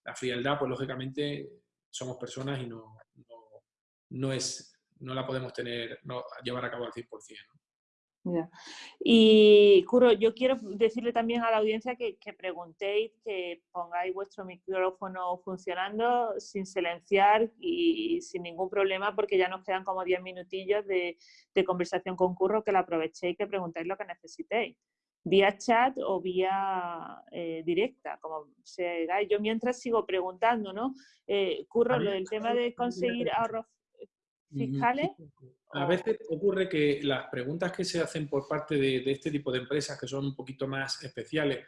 Speaker 2: la frialdad, pues lógicamente somos personas y no, no, no es, no la podemos tener, no, llevar a cabo al 100%.
Speaker 1: Y Curo, yo quiero decirle también a la audiencia que, preguntéis, que pongáis vuestro micrófono funcionando sin silenciar y sin ningún problema porque ya nos quedan como 10 minutillos de, conversación con Curro, que la aprovechéis y que preguntéis lo que necesitéis vía chat o vía eh, directa, como sea. Yo mientras sigo preguntando, ¿no? Eh, Curro, lo del tema de conseguir ahorros fiscales.
Speaker 2: A veces ocurre que las preguntas que se hacen por parte de, este tipo de empresas, que son un poquito más especiales,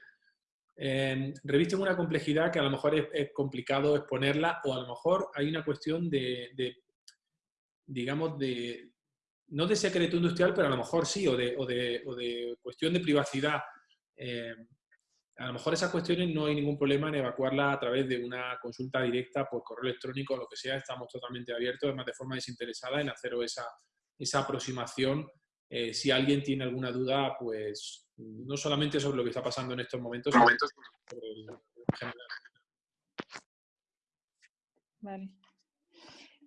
Speaker 2: eh, revisten una complejidad que a lo mejor es, complicado exponerla o a lo mejor hay una cuestión de, digamos, de, no de secreto industrial, pero a lo mejor sí, o de, o de cuestión de privacidad. Eh, a lo mejor esas cuestiones no hay ningún problema en evacuarlas a través de una consulta directa por correo electrónico o lo que sea. Estamos totalmente abiertos, además de forma desinteresada, en hacer esa, esa aproximación. Eh, si alguien tiene alguna duda, pues no solamente sobre lo que está pasando en estos momentos, sino sobre el general.
Speaker 1: Vale.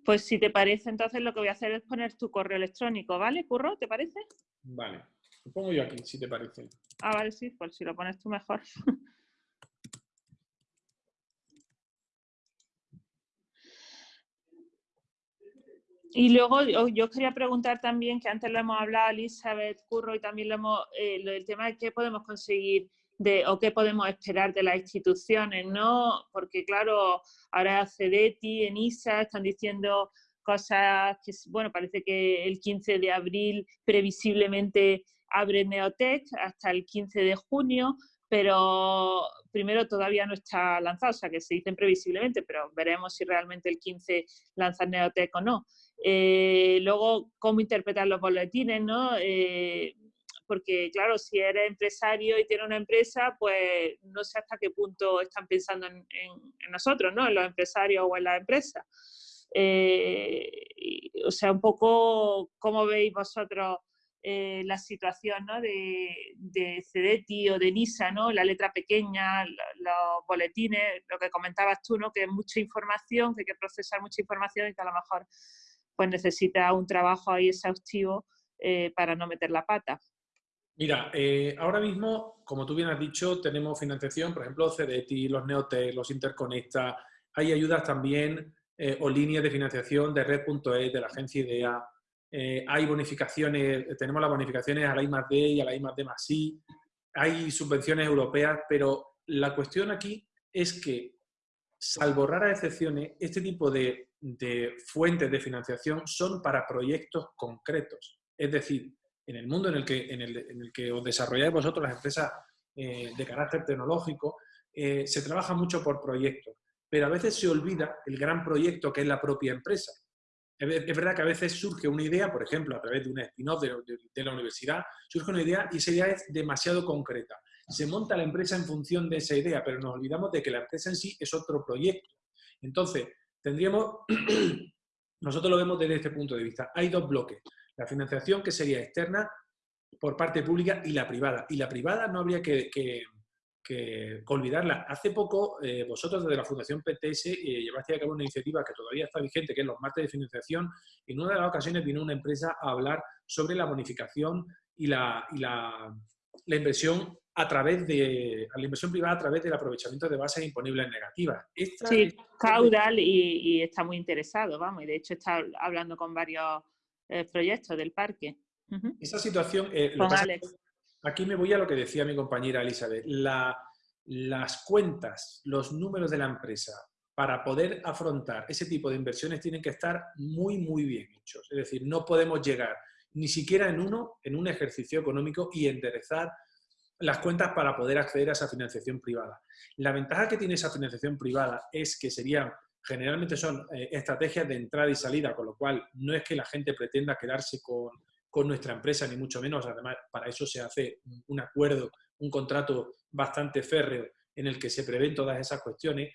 Speaker 1: Pues si te parece, entonces lo que voy a hacer es poner tu correo electrónico, ¿vale, Curro? ¿Te parece?
Speaker 2: Vale. Lo pongo yo aquí, si te parece.
Speaker 1: Ah, vale, sí, pues si lo pones tú mejor. Y luego yo quería preguntar también, que antes lo hemos hablado Elizabeth Curro y también lo hemos, eh, el tema de qué podemos conseguir de, o qué podemos esperar de las instituciones, ¿no? Porque claro, ahora CEDETI, ENISA están diciendo cosas que, bueno, parece que el 15 de abril previsiblemente abre Neotech hasta el 15 de junio, pero primero todavía no está lanzado, o sea que se dicen previsiblemente, pero veremos si realmente el 15 lanza Neotech o no. Eh, luego, cómo interpretar los boletines, ¿no? Eh, porque, claro, si eres empresario y tienes una empresa, pues no sé hasta qué punto están pensando en, nosotros, ¿no? En los empresarios o en la empresa. Eh, o sea, un poco cómo veis vosotros la situación ¿no? de, de o de NISA, ¿no? la letra pequeña, los boletines, lo que comentabas tú, ¿no? que es mucha información, que hay que procesar mucha información y que a lo mejor pues necesita un trabajo ahí exhaustivo eh, para no meter la pata.
Speaker 2: Mira, eh, ahora mismo, como tú bien has dicho, tenemos financiación, por ejemplo, CDT, los Neotec, los Interconecta, hay ayudas también eh, o líneas de financiación de Red.es, de la agencia IDEA, hay bonificaciones, tenemos las bonificaciones a la I y a la I D más I, hay subvenciones europeas, pero la cuestión aquí es que, salvo raras excepciones, este tipo de de fuentes de financiación son para proyectos concretos. Es decir, en el mundo en el que, en el, que os desarrolláis vosotros las empresas eh, de carácter tecnológico, eh, se trabaja mucho por proyectos, pero a veces se olvida el gran proyecto que es la propia empresa. Es verdad que a veces surge una idea, por ejemplo, a través de un spin-off de, la universidad, surge una idea y esa idea es demasiado concreta. Se monta la empresa en función de esa idea, pero nos olvidamos de que la empresa en sí es otro proyecto. Entonces, tendríamos, nosotros lo vemos desde este punto de vista, hay dos bloques, la financiación que sería externa por parte pública y la privada. Y la privada no habría que, olvidarla. Hace poco, eh, vosotros desde la Fundación PTS eh, llevaste a cabo una iniciativa que todavía está vigente, que es los martes de financiación. Y en una de las ocasiones vino una empresa a hablar sobre la bonificación y la, y la, la inversión a través de la inversión privada a través del aprovechamiento de bases imponibles negativas.
Speaker 1: sí, Caudal y, está muy interesado, vamos, y de hecho está hablando con varios eh, proyectos del parque.
Speaker 2: Esa situación, eh, aquí me voy a lo que decía mi compañera Elizabeth, las cuentas, los números de la empresa para poder afrontar ese tipo de inversiones tienen que estar muy, muy bien hechos. Es decir, no podemos llegar ni siquiera en uno, en un ejercicio económico y enderezar las cuentas para poder acceder a esa financiación privada. La ventaja que tiene esa financiación privada es que serían, generalmente son eh, estrategias de entrada y salida, con lo cual no es que la gente pretenda quedarse con, nuestra empresa, ni mucho menos, además para eso se hace un acuerdo, un contrato bastante férreo en el que se prevén todas esas cuestiones,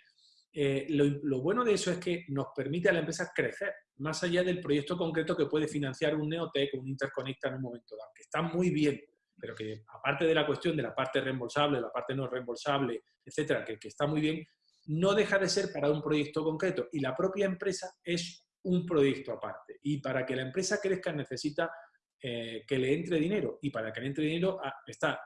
Speaker 2: eh, lo, bueno de eso es que nos permite a la empresa crecer, más allá del proyecto concreto que puede financiar un Neotec o un Interconecta en un momento dado, que está muy bien, pero que aparte de la cuestión de la parte reembolsable, la parte no reembolsable, etcétera, que está muy bien, no deja de ser para un proyecto concreto y la propia empresa es un proyecto aparte. Y para que la empresa crezca necesita eh, que le entre dinero y para que le entre dinero ah, está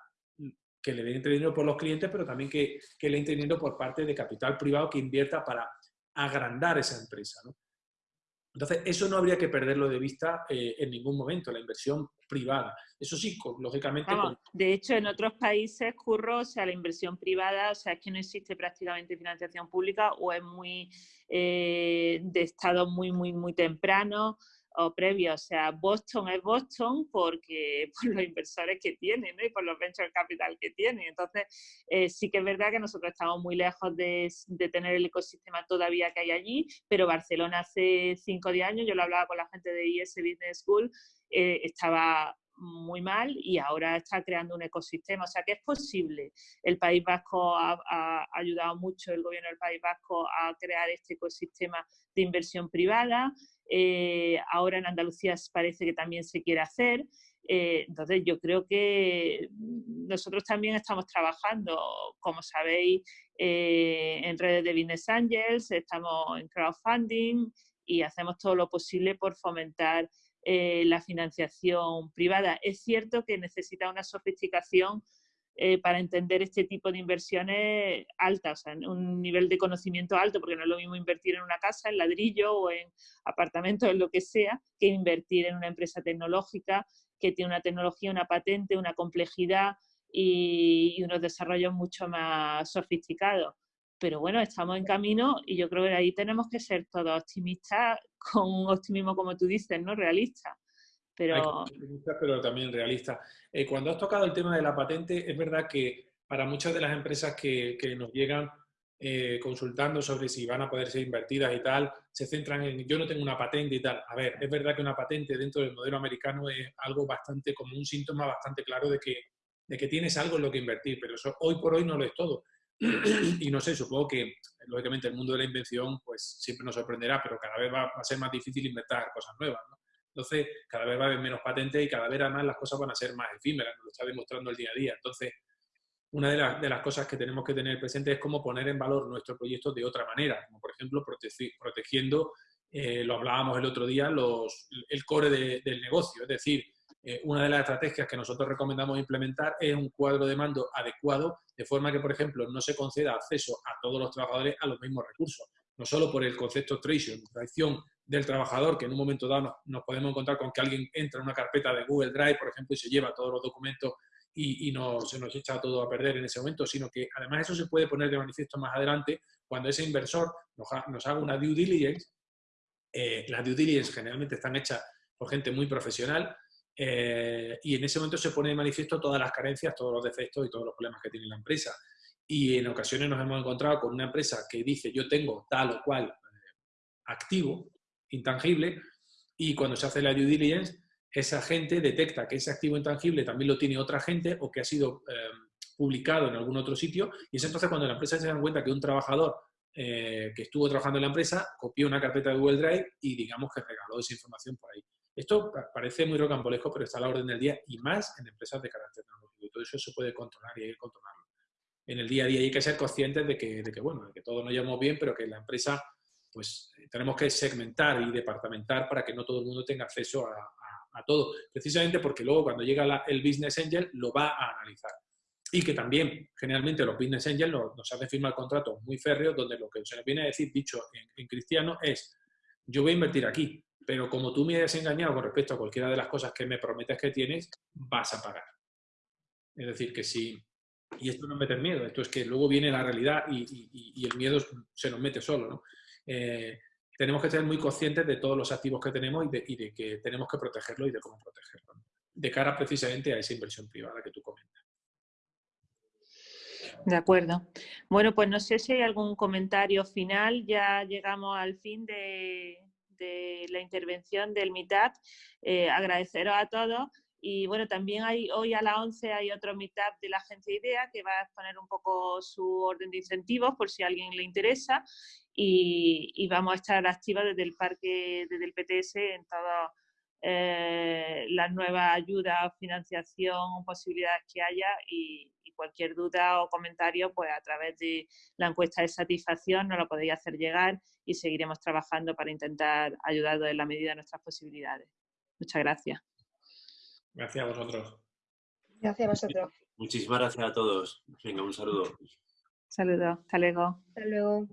Speaker 2: que le entre dinero por los clientes, pero también que, le entre dinero por parte de capital privado que invierta para agrandar esa empresa. Entonces, eso no habría que perderlo de vista eh, en ningún momento, la inversión privada. Eso sí, lógicamente...
Speaker 1: De hecho, en otros países, curro, o sea, la inversión privada, o sea, es que no existe prácticamente financiación pública o es muy eh, de estado muy, muy, muy temprano o previo. O sea, Boston es Boston porque por los inversores que tiene y por los venture capital que tiene. Entonces, eh, sí que es verdad que nosotros estamos muy lejos de, tener el ecosistema todavía que hay allí, pero Barcelona hace 5 o 10 años, yo lo hablaba con la gente de IS Business School, eh, estaba muy mal y ahora está creando un ecosistema. O sea que es posible. El País Vasco ha, ha, ayudado mucho, el gobierno del País Vasco, a crear este ecosistema de inversión privada. Eh, ahora en Andalucía parece que también se quiere hacer. Eh, entonces yo creo que nosotros también estamos trabajando, como sabéis, eh, en redes de Business Angels, estamos en crowdfunding y hacemos todo lo posible por fomentar la financiación privada. Es cierto que necesita una sofisticación eh, para entender este tipo de inversiones altas, o sea, un nivel de conocimiento alto, porque no es lo mismo invertir en una casa, en ladrillo o en apartamentos, en lo que sea, que invertir en una empresa tecnológica que tiene una tecnología, una patente, una complejidad y, unos desarrollos mucho más sofisticados. Pero bueno, estamos en camino y yo creo que ahí tenemos que ser todos optimistas, con un optimismo, como tú dices, ¿no? Realista. Pero...
Speaker 2: pero también realista. Eh, cuando has tocado el tema de la patente, es verdad que para muchas de las empresas que, que nos llegan eh, consultando sobre si van a poder ser invertidas y tal, se centran en yo no tengo una patente y tal. A ver, es verdad que una patente dentro del modelo americano es algo bastante, como un síntoma bastante claro de que, de que tienes algo en lo que invertir, pero eso hoy por hoy no lo es todo. y no sé, supongo que lógicamente el mundo de la invención pues siempre nos sorprenderá, pero cada vez va, a ser más difícil inventar cosas nuevas. ¿no? Entonces, cada vez va a haber menos patentes y cada vez además las cosas van a ser más efímeras, nos lo está demostrando el día a día. Entonces, una de, las cosas que tenemos que tener presente es cómo poner en valor nuestro proyecto de otra manera, como por ejemplo protegiendo, eh, lo hablábamos el otro día, los, el core del negocio. Es decir, eh, una de las estrategias que nosotros recomendamos implementar es un cuadro de mando adecuado, de forma que, por ejemplo, no se conceda acceso a todos los trabajadores a los mismos recursos. No solo por el concepto traición, traición del trabajador, que en un momento dado nos, podemos encontrar con que alguien entra en una carpeta de Google Drive, por ejemplo, y se lleva todos los documentos y, no, se nos echa todo a perder en ese momento, sino que además eso se puede poner de manifiesto más adelante cuando ese inversor nos, haga una due diligence. Eh, las due diligence generalmente están hechas por gente muy profesional eh, y en ese momento se pone de manifiesto todas las carencias, todos los defectos y todos los problemas que tiene la empresa. Y en ocasiones nos hemos encontrado con una empresa que dice yo tengo tal o cual eh, activo intangible y cuando se hace la due diligence, esa gente detecta que ese activo intangible también lo tiene otra gente o que ha sido eh, publicado en algún otro sitio y es entonces cuando la empresa se da cuenta que un trabajador eh, que estuvo trabajando en la empresa copió una carpeta de Google Drive y digamos que regaló esa información por ahí. Esto parece muy rocambolesco, pero está a la orden del día y más en empresas de carácter tecnológico. Y todo eso se puede controlar y hay que controlarlo. En el día a día hay que ser conscientes de que, de bueno, de que todos nos llevamos bien, pero que la empresa pues eh, tenemos que segmentar y departamentar para que no todo el mundo tenga acceso a, todo, precisamente porque luego cuando llega el Business Angel lo va a analizar. Y que también, generalmente, los Business Angels nos, hacen firmar contratos muy férreos donde lo que se nos viene a decir, dicho en, cristiano, es yo voy a invertir aquí, pero como tú me hayas engañado con respecto a cualquiera de las cosas que me prometes que tienes, vas a pagar. Es decir, que si... Y esto no es meter miedo, esto es que luego viene la realidad y, el miedo se nos mete solo, ¿no? Eh, tenemos que ser muy conscientes de todos los activos que tenemos y de, que tenemos que protegerlo y de cómo protegerlo, de cara precisamente a esa inversión privada que tú comentas.
Speaker 1: De acuerdo. Bueno, pues no sé si hay algún comentario final. Ya llegamos al fin de, la intervención del Meetup. Eh, agradeceros a todos Y bueno, también hay hoy a las 11 hay otro meetup de la agencia IDEA que va a exponer un poco su orden de incentivos por si a alguien le interesa y, vamos a estar activos desde el parque, desde el PTS en todas eh, las nuevas ayudas, financiación, posibilidades que haya y, cualquier duda o comentario, pues a través de la encuesta de satisfacción nos lo podéis hacer llegar y seguiremos trabajando para intentar ayudaros en la medida de nuestras posibilidades. Muchas gracias.
Speaker 2: Gracias a vosotros.
Speaker 3: Gracias a vosotros.
Speaker 4: Muchísimas gracias a todos. Venga, un saludo.
Speaker 1: Saludos. Hasta luego.
Speaker 3: Hasta luego.